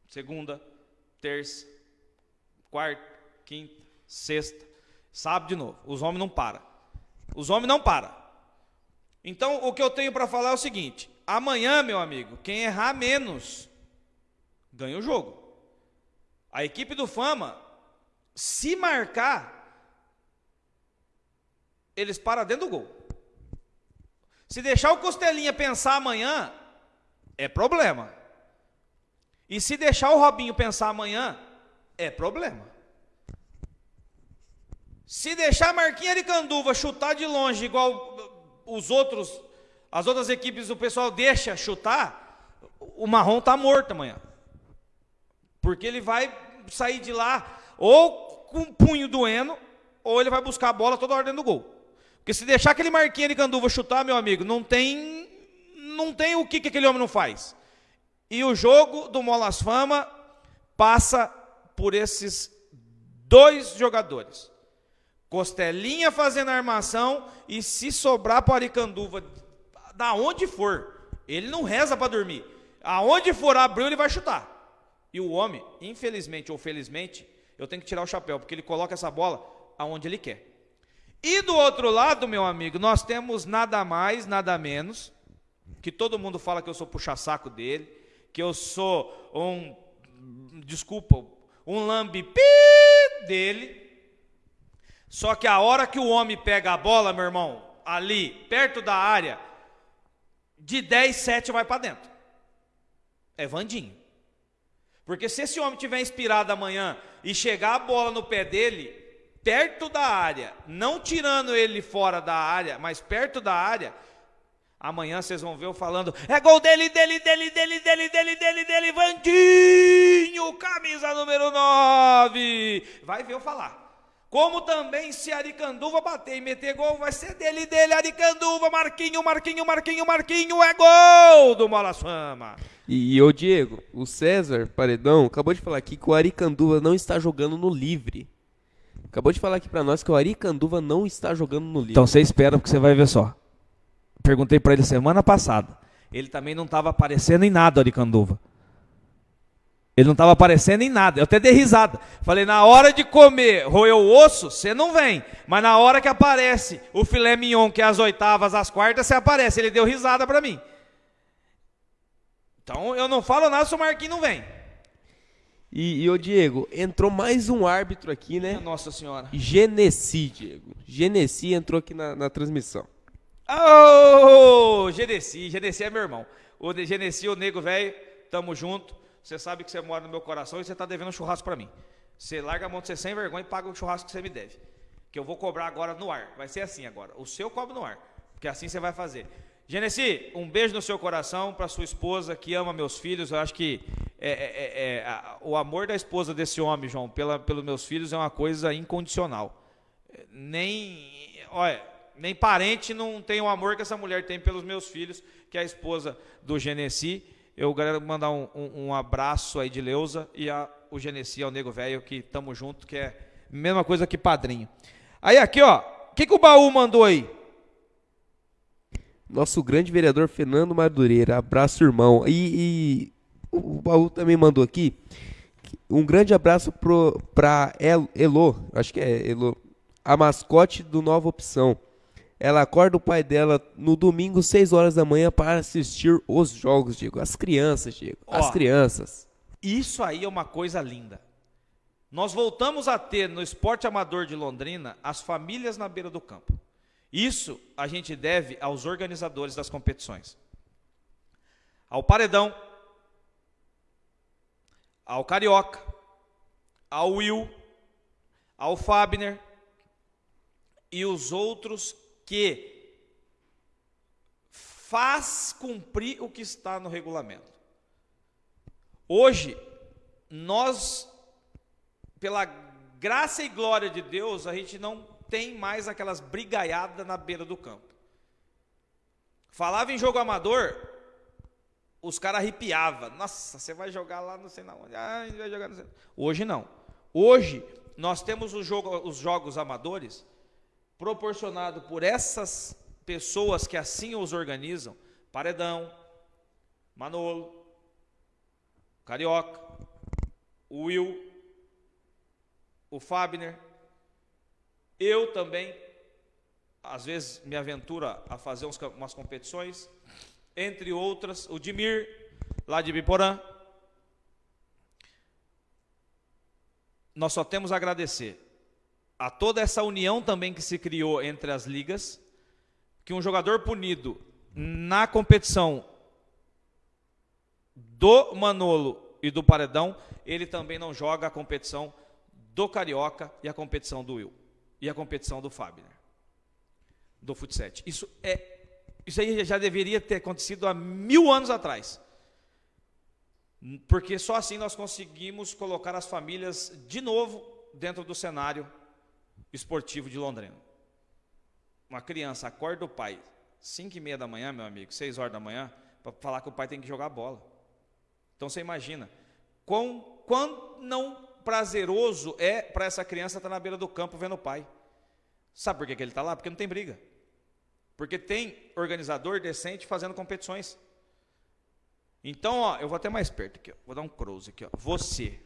segunda, terça, quarta, quinta, sexta, sábado de novo. Os homens não param. Os homens não param. Então, o que eu tenho para falar é o seguinte: amanhã, meu amigo, quem errar menos ganha o jogo. A equipe do Fama, se marcar, eles param dentro do gol. Se deixar o Costelinha pensar amanhã, é problema. E se deixar o Robinho pensar amanhã, é problema. Se deixar a Marquinha de Canduva chutar de longe, igual os outros, as outras equipes, o pessoal deixa chutar, o Marrom está morto amanhã. Porque ele vai sair de lá ou com o punho doendo, ou ele vai buscar a bola toda hora dentro do gol. Porque se deixar aquele Marquinha de Canduva chutar, meu amigo, não tem não tem o que, que aquele homem não faz. E o jogo do Molas Fama passa por esses dois jogadores. Costelinha fazendo armação e se sobrar para Aricanduva, da onde for, ele não reza para dormir. Aonde for abriu, ele vai chutar. E o homem, infelizmente ou felizmente, eu tenho que tirar o chapéu, porque ele coloca essa bola aonde ele quer. E do outro lado, meu amigo, nós temos nada mais, nada menos, que todo mundo fala que eu sou puxa-saco dele, que eu sou um, desculpa, um lambipi dele. Só que a hora que o homem pega a bola, meu irmão, ali, perto da área, de 10, 7 vai para dentro. É Vandinho. Porque se esse homem tiver inspirado amanhã e chegar a bola no pé dele, perto da área, não tirando ele fora da área, mas perto da área, amanhã vocês vão ver eu falando: é gol dele, dele, dele, dele, dele, dele, dele, dele, Vandinho, camisa número 9. Vai ver eu falar. Como também se Aricanduva bater e meter gol, vai ser dele, dele, Aricanduva, Marquinho, Marquinho, Marquinho, Marquinho, é gol do Mola Fama. E, ô Diego, o César Paredão acabou de falar aqui que o Aricanduva não está jogando no livre. Acabou de falar aqui para nós que o Aricanduva não está jogando no livro. Então você espera porque você vai ver só. Perguntei para ele semana passada. Ele também não estava aparecendo em nada, Aricanduva. Ele não estava aparecendo em nada. Eu até dei risada. Falei, na hora de comer, roer o osso, você não vem. Mas na hora que aparece o filé mignon, que é as oitavas, as quartas, você aparece. Ele deu risada para mim. Então eu não falo nada se o Marquinhos não vem. E, e o Diego, entrou mais um árbitro aqui, né? Nossa Senhora. Genesi, Diego. Genesi entrou aqui na, na transmissão. Ô, oh, Genesi, Genesi é meu irmão. O Genesi, o nego velho, tamo junto. Você sabe que você mora no meu coração e você tá devendo um churrasco para mim. Você larga a mão de você sem vergonha e paga o churrasco que você me deve. Que eu vou cobrar agora no ar. Vai ser assim agora. O seu cobra no ar. Porque assim você vai fazer. Genesi, um beijo no seu coração para sua esposa que ama meus filhos. Eu acho que é, é, é, é, a, o amor da esposa desse homem, João, pela, pelos meus filhos é uma coisa incondicional. Nem, olha, nem parente não tem o amor que essa mulher tem pelos meus filhos, que é a esposa do Genesi. Eu quero mandar um, um, um abraço aí de Leusa e a, o Genesi ao Nego Velho, que estamos junto, que é a mesma coisa que padrinho. Aí aqui, ó, o que, que o baú mandou aí? Nosso grande vereador Fernando Madureira. Abraço, irmão. E, e o Baú também mandou aqui um grande abraço para Elo, acho que é Elo, a mascote do Nova Opção. Ela acorda o pai dela no domingo, 6 horas da manhã, para assistir os jogos, Diego. As crianças, Diego. Ó, as crianças. Isso aí é uma coisa linda. Nós voltamos a ter no esporte amador de Londrina as famílias na beira do campo. Isso a gente deve aos organizadores das competições. Ao Paredão, ao Carioca, ao Will, ao Fabner e os outros que faz cumprir o que está no regulamento. Hoje, nós, pela graça e glória de Deus, a gente não tem mais aquelas brigaiadas na beira do campo. Falava em jogo amador, os caras arrepiavam. Nossa, você vai jogar lá não sei. Ah, vai jogar não sei. Hoje não. Hoje nós temos os, jogo, os jogos amadores proporcionado por essas pessoas que assim os organizam. Paredão, Manolo, Carioca, Will, o Fabner, eu também, às vezes me aventuro a fazer uns, umas competições, entre outras, o Dimir, lá de Biporã. Nós só temos a agradecer a toda essa união também que se criou entre as ligas, que um jogador punido na competição do Manolo e do Paredão, ele também não joga a competição do Carioca e a competição do Will e a competição do Fabner, do Futset. Isso é isso aí já deveria ter acontecido há mil anos atrás. Porque só assim nós conseguimos colocar as famílias de novo dentro do cenário esportivo de Londrina. Uma criança acorda o pai, 5 e meia da manhã, meu amigo, 6 horas da manhã, para falar que o pai tem que jogar bola. Então você imagina, quão, quão não prazeroso é para essa criança estar tá na beira do campo vendo o pai. Sabe por que, que ele está lá? Porque não tem briga. Porque tem organizador decente fazendo competições. Então, ó, eu vou até mais perto aqui, ó. vou dar um close aqui. Ó. Você,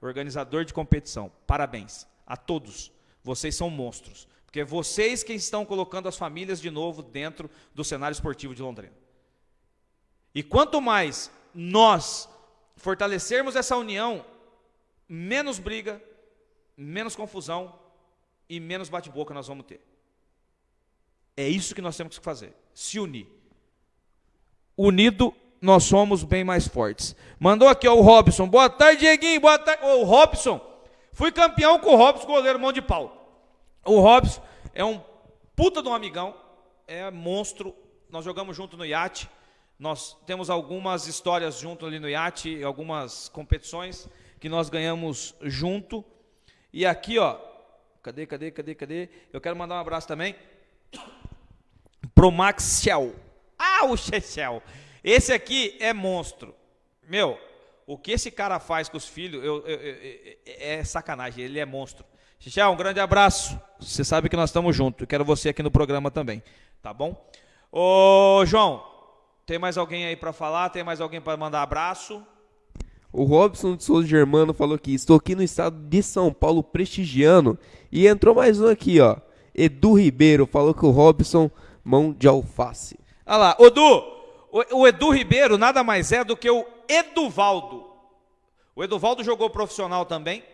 organizador de competição, parabéns a todos. Vocês são monstros. Porque é vocês que estão colocando as famílias de novo dentro do cenário esportivo de Londrina. E quanto mais nós fortalecermos essa união, menos briga, menos confusão e menos bate-boca nós vamos ter. É isso que nós temos que fazer, se unir. Unido, nós somos bem mais fortes. Mandou aqui ó, o Robson. Boa tarde, Dieguinho. Boa tarde. o Robson. Fui campeão com o Robson, goleiro mão de pau. O Robson é um puta de um amigão, é monstro. Nós jogamos junto no iate. Nós temos algumas histórias junto ali no iate, algumas competições que nós ganhamos junto. E aqui, ó, cadê, cadê, cadê, cadê? Eu quero mandar um abraço também pro Max Shell. Ah, o Shell. Esse aqui é monstro. Meu, o que esse cara faz com os filhos eu, eu, eu, é sacanagem, ele é monstro. Xixel, um grande abraço. Você sabe que nós estamos juntos. Quero você aqui no programa também, tá bom? Ô, João, tem mais alguém aí para falar? Tem mais alguém para mandar abraço? O Robson de Souza Germano falou que estou aqui no estado de São Paulo prestigiando. E entrou mais um aqui, ó. Edu Ribeiro falou que o Robson, mão de alface. Olha lá, Edu, o, o Edu Ribeiro nada mais é do que o Eduvaldo. O Eduvaldo jogou profissional também.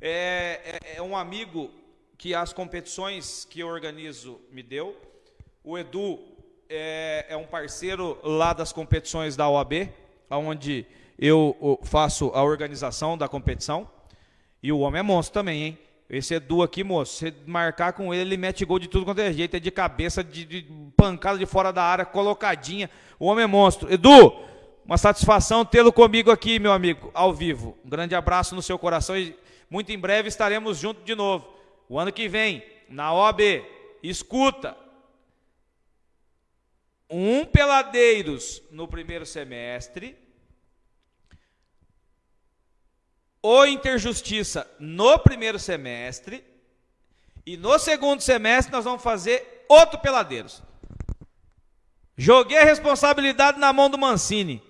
É, é, é um amigo que as competições que eu organizo me deu. O Edu é, é um parceiro lá das competições da OAB, onde eu faço a organização da competição. E o homem é monstro também, hein? Esse Edu aqui, moço, você marcar com ele, ele mete gol de tudo quanto é jeito, é de cabeça, de, de pancada de fora da área, colocadinha. O homem é monstro. Edu, uma satisfação tê-lo comigo aqui, meu amigo, ao vivo. Um grande abraço no seu coração e muito em breve estaremos juntos de novo. O ano que vem, na OAB, escuta, um Peladeiros no primeiro semestre, o Interjustiça no primeiro semestre, e no segundo semestre nós vamos fazer outro Peladeiros. Joguei a responsabilidade na mão do Mancini.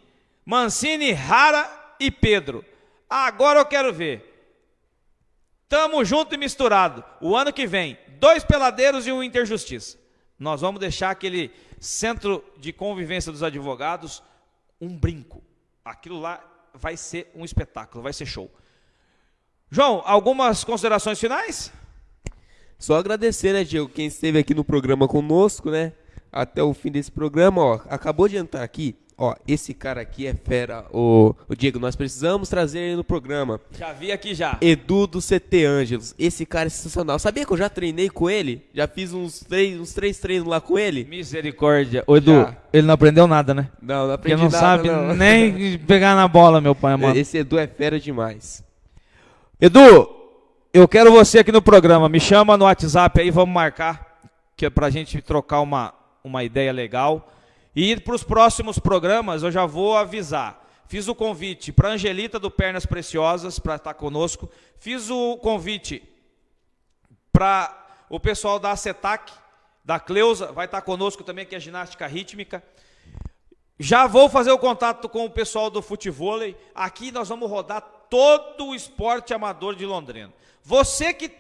Mancini, Rara e Pedro. Agora eu quero ver. Tamo junto e misturado. O ano que vem, dois peladeiros e um Interjustiça. Nós vamos deixar aquele centro de convivência dos advogados um brinco. Aquilo lá vai ser um espetáculo, vai ser show. João, algumas considerações finais? Só agradecer, né, Diego, quem esteve aqui no programa conosco, né? Até o fim desse programa, ó. Acabou de entrar aqui Ó, esse cara aqui é fera. O, o Diego, nós precisamos trazer ele no programa. Já vi aqui já. Edu do CT Ângelos. Esse cara é sensacional. Sabia que eu já treinei com ele? Já fiz uns três, uns três treinos lá com ele? Misericórdia. Ô, Edu, Já. ele não aprendeu nada, né? Não, não Porque aprendi não nada, sabe não. nem [LAUGHS] pegar na bola, meu pai, mano. Esse Edu é fera demais. Edu, eu quero você aqui no programa. Me chama no WhatsApp aí, vamos marcar, que é pra gente trocar uma, uma ideia legal. E para os próximos programas eu já vou avisar. Fiz o convite para Angelita do Pernas Preciosas para estar conosco. Fiz o convite para o pessoal da Acetac, da Cleusa, vai estar conosco também, que é ginástica rítmica. Já vou fazer o contato com o pessoal do futevôlei. Aqui nós vamos rodar todo o esporte amador de Londrina. Você que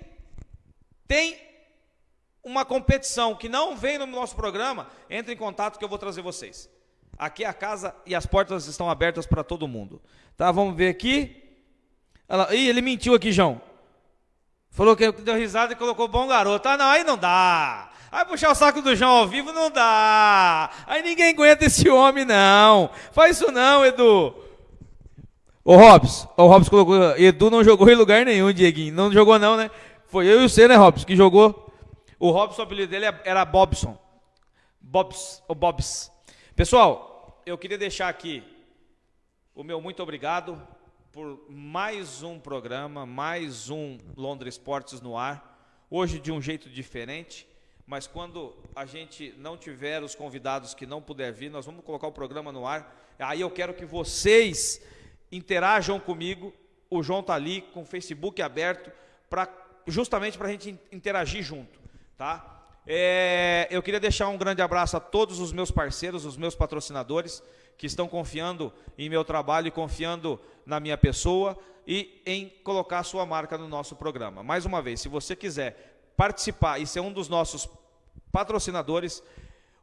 tem uma competição que não vem no nosso programa, entre em contato que eu vou trazer vocês. Aqui a casa e as portas estão abertas para todo mundo. Tá, vamos ver aqui. Lá. Ih, ele mentiu aqui, João. Falou que deu risada e colocou bom garoto. Ah, não, aí não dá. Aí puxar o saco do João ao vivo não dá. Aí ninguém aguenta esse homem, não. Faz isso não, Edu. Ô, Robson, o Robson colocou. Edu não jogou em lugar nenhum, Dieguinho. Não jogou, não, né? Foi eu e você, né, Robson, que jogou. O Robson, o apelido dele era Bobson. Bobs, ou Bobs. Pessoal, eu queria deixar aqui o meu muito obrigado por mais um programa, mais um Londres Esportes no ar. Hoje de um jeito diferente, mas quando a gente não tiver os convidados que não puder vir, nós vamos colocar o programa no ar. Aí eu quero que vocês interajam comigo. O João tá ali com o Facebook aberto para justamente para a gente interagir junto, tá? É, eu queria deixar um grande abraço a todos os meus parceiros, os meus patrocinadores que estão confiando em meu trabalho e confiando na minha pessoa e em colocar a sua marca no nosso programa. Mais uma vez, se você quiser participar e ser um dos nossos patrocinadores,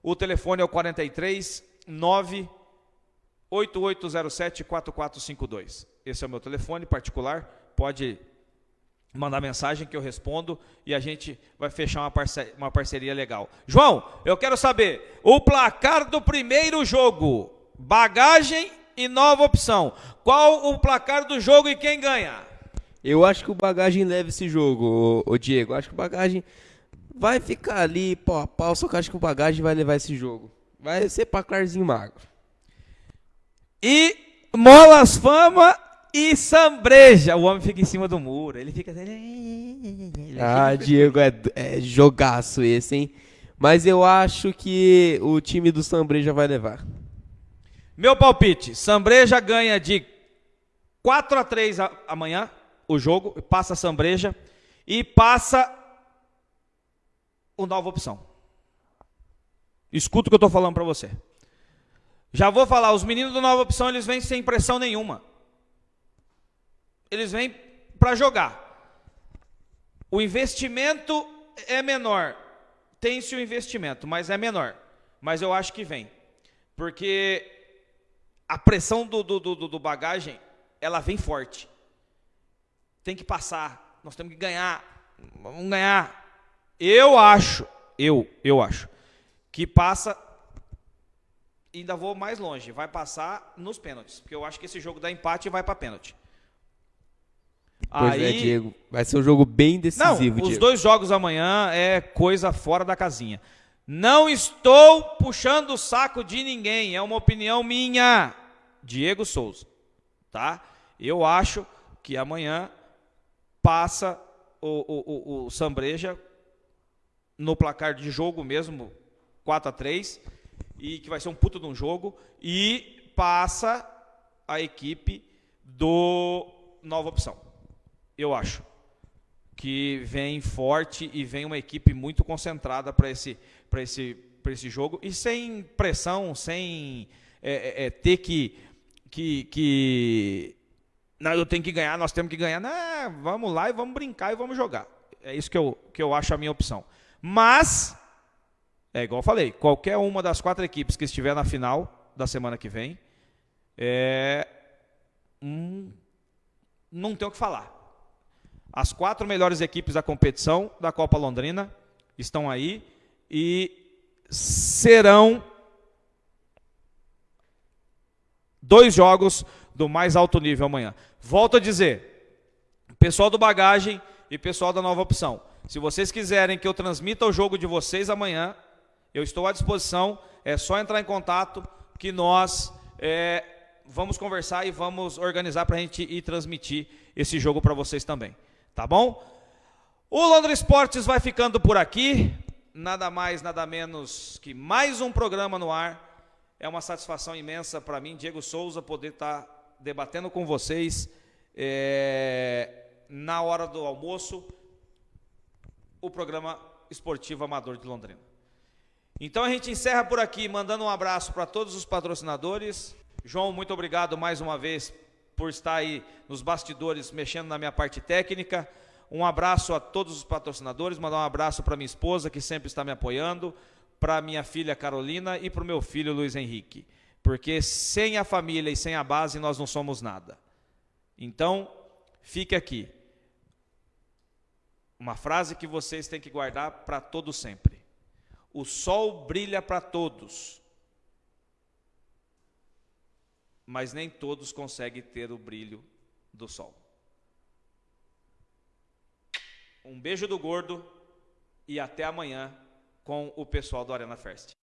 o telefone é o 43 9 8807 4452. Esse é o meu telefone particular. Pode mandar mensagem que eu respondo e a gente vai fechar uma, parce uma parceria legal. João, eu quero saber o placar do primeiro jogo. Bagagem e nova opção. Qual o placar do jogo e quem ganha? Eu acho que o Bagagem leva esse jogo, ô Diego. Eu acho que o Bagagem vai ficar ali pau a pau, só que eu acho que o Bagagem vai levar esse jogo. Vai ser placarzinho magro. E Molas Fama e Sambreja. O homem fica em cima do muro. Ele fica. assim, [LAUGHS] Ah, Diego, é, é jogaço esse, hein? Mas eu acho que o time do Sambreja vai levar. Meu palpite: Sambreja ganha de 4 a 3 a- amanhã o jogo, passa a Sambreja e passa o nova opção. Escuta o que eu estou falando para você. Já vou falar, os meninos do nova opção eles vêm sem pressão nenhuma. Eles vêm para jogar. O investimento é menor. Tem-se o investimento, mas é menor. Mas eu acho que vem. Porque a pressão do, do, do, do bagagem, ela vem forte. Tem que passar. Nós temos que ganhar. Vamos ganhar. Eu acho, eu, eu acho, que passa. Ainda vou mais longe. Vai passar nos pênaltis. Porque eu acho que esse jogo dá empate e vai para pênalti. Pois é, Diego. Vai ser um jogo bem Não, decisivo, os Diego. dois jogos amanhã é coisa fora da casinha. Não estou puxando o saco de ninguém, é uma opinião minha. Diego Souza, tá? Eu acho que amanhã passa o, o, o, o Sambreja no placar de jogo mesmo, 4 a 3 e que vai ser um puto de um jogo, e passa a equipe do Nova Opção. Eu acho que vem forte e vem uma equipe muito concentrada para esse, esse, esse jogo e sem pressão, sem é, é, é, ter que, que, que. Não, eu tenho que ganhar, nós temos que ganhar. Não, vamos lá e vamos brincar e vamos jogar. É isso que eu, que eu acho a minha opção. Mas, é igual eu falei, qualquer uma das quatro equipes que estiver na final da semana que vem, é, hum, não tem o que falar. As quatro melhores equipes da competição da Copa Londrina estão aí e serão Dois jogos do mais alto nível amanhã. Volto a dizer, pessoal do Bagagem e pessoal da Nova Opção, se vocês quiserem que eu transmita o jogo de vocês amanhã, eu estou à disposição, é só entrar em contato que nós é, vamos conversar e vamos organizar para a gente ir transmitir esse jogo para vocês também. Tá bom? O Londres Esportes vai ficando por aqui. Nada mais, nada menos que mais um programa no ar. É uma satisfação imensa para mim, Diego Souza, poder estar tá debatendo com vocês é, na hora do almoço o programa esportivo amador de Londrina. Então a gente encerra por aqui, mandando um abraço para todos os patrocinadores. João, muito obrigado mais uma vez por estar aí nos bastidores mexendo na minha parte técnica. Um abraço a todos os patrocinadores, mandar um abraço para minha esposa que sempre está me apoiando, para minha filha Carolina e para o meu filho Luiz Henrique. Porque sem a família e sem a base nós não somos nada. Então, fique aqui. Uma frase que vocês têm que guardar para todo sempre. O sol brilha para todos, mas nem todos conseguem ter o brilho do sol. Um beijo do gordo e até amanhã com o pessoal do Arena First.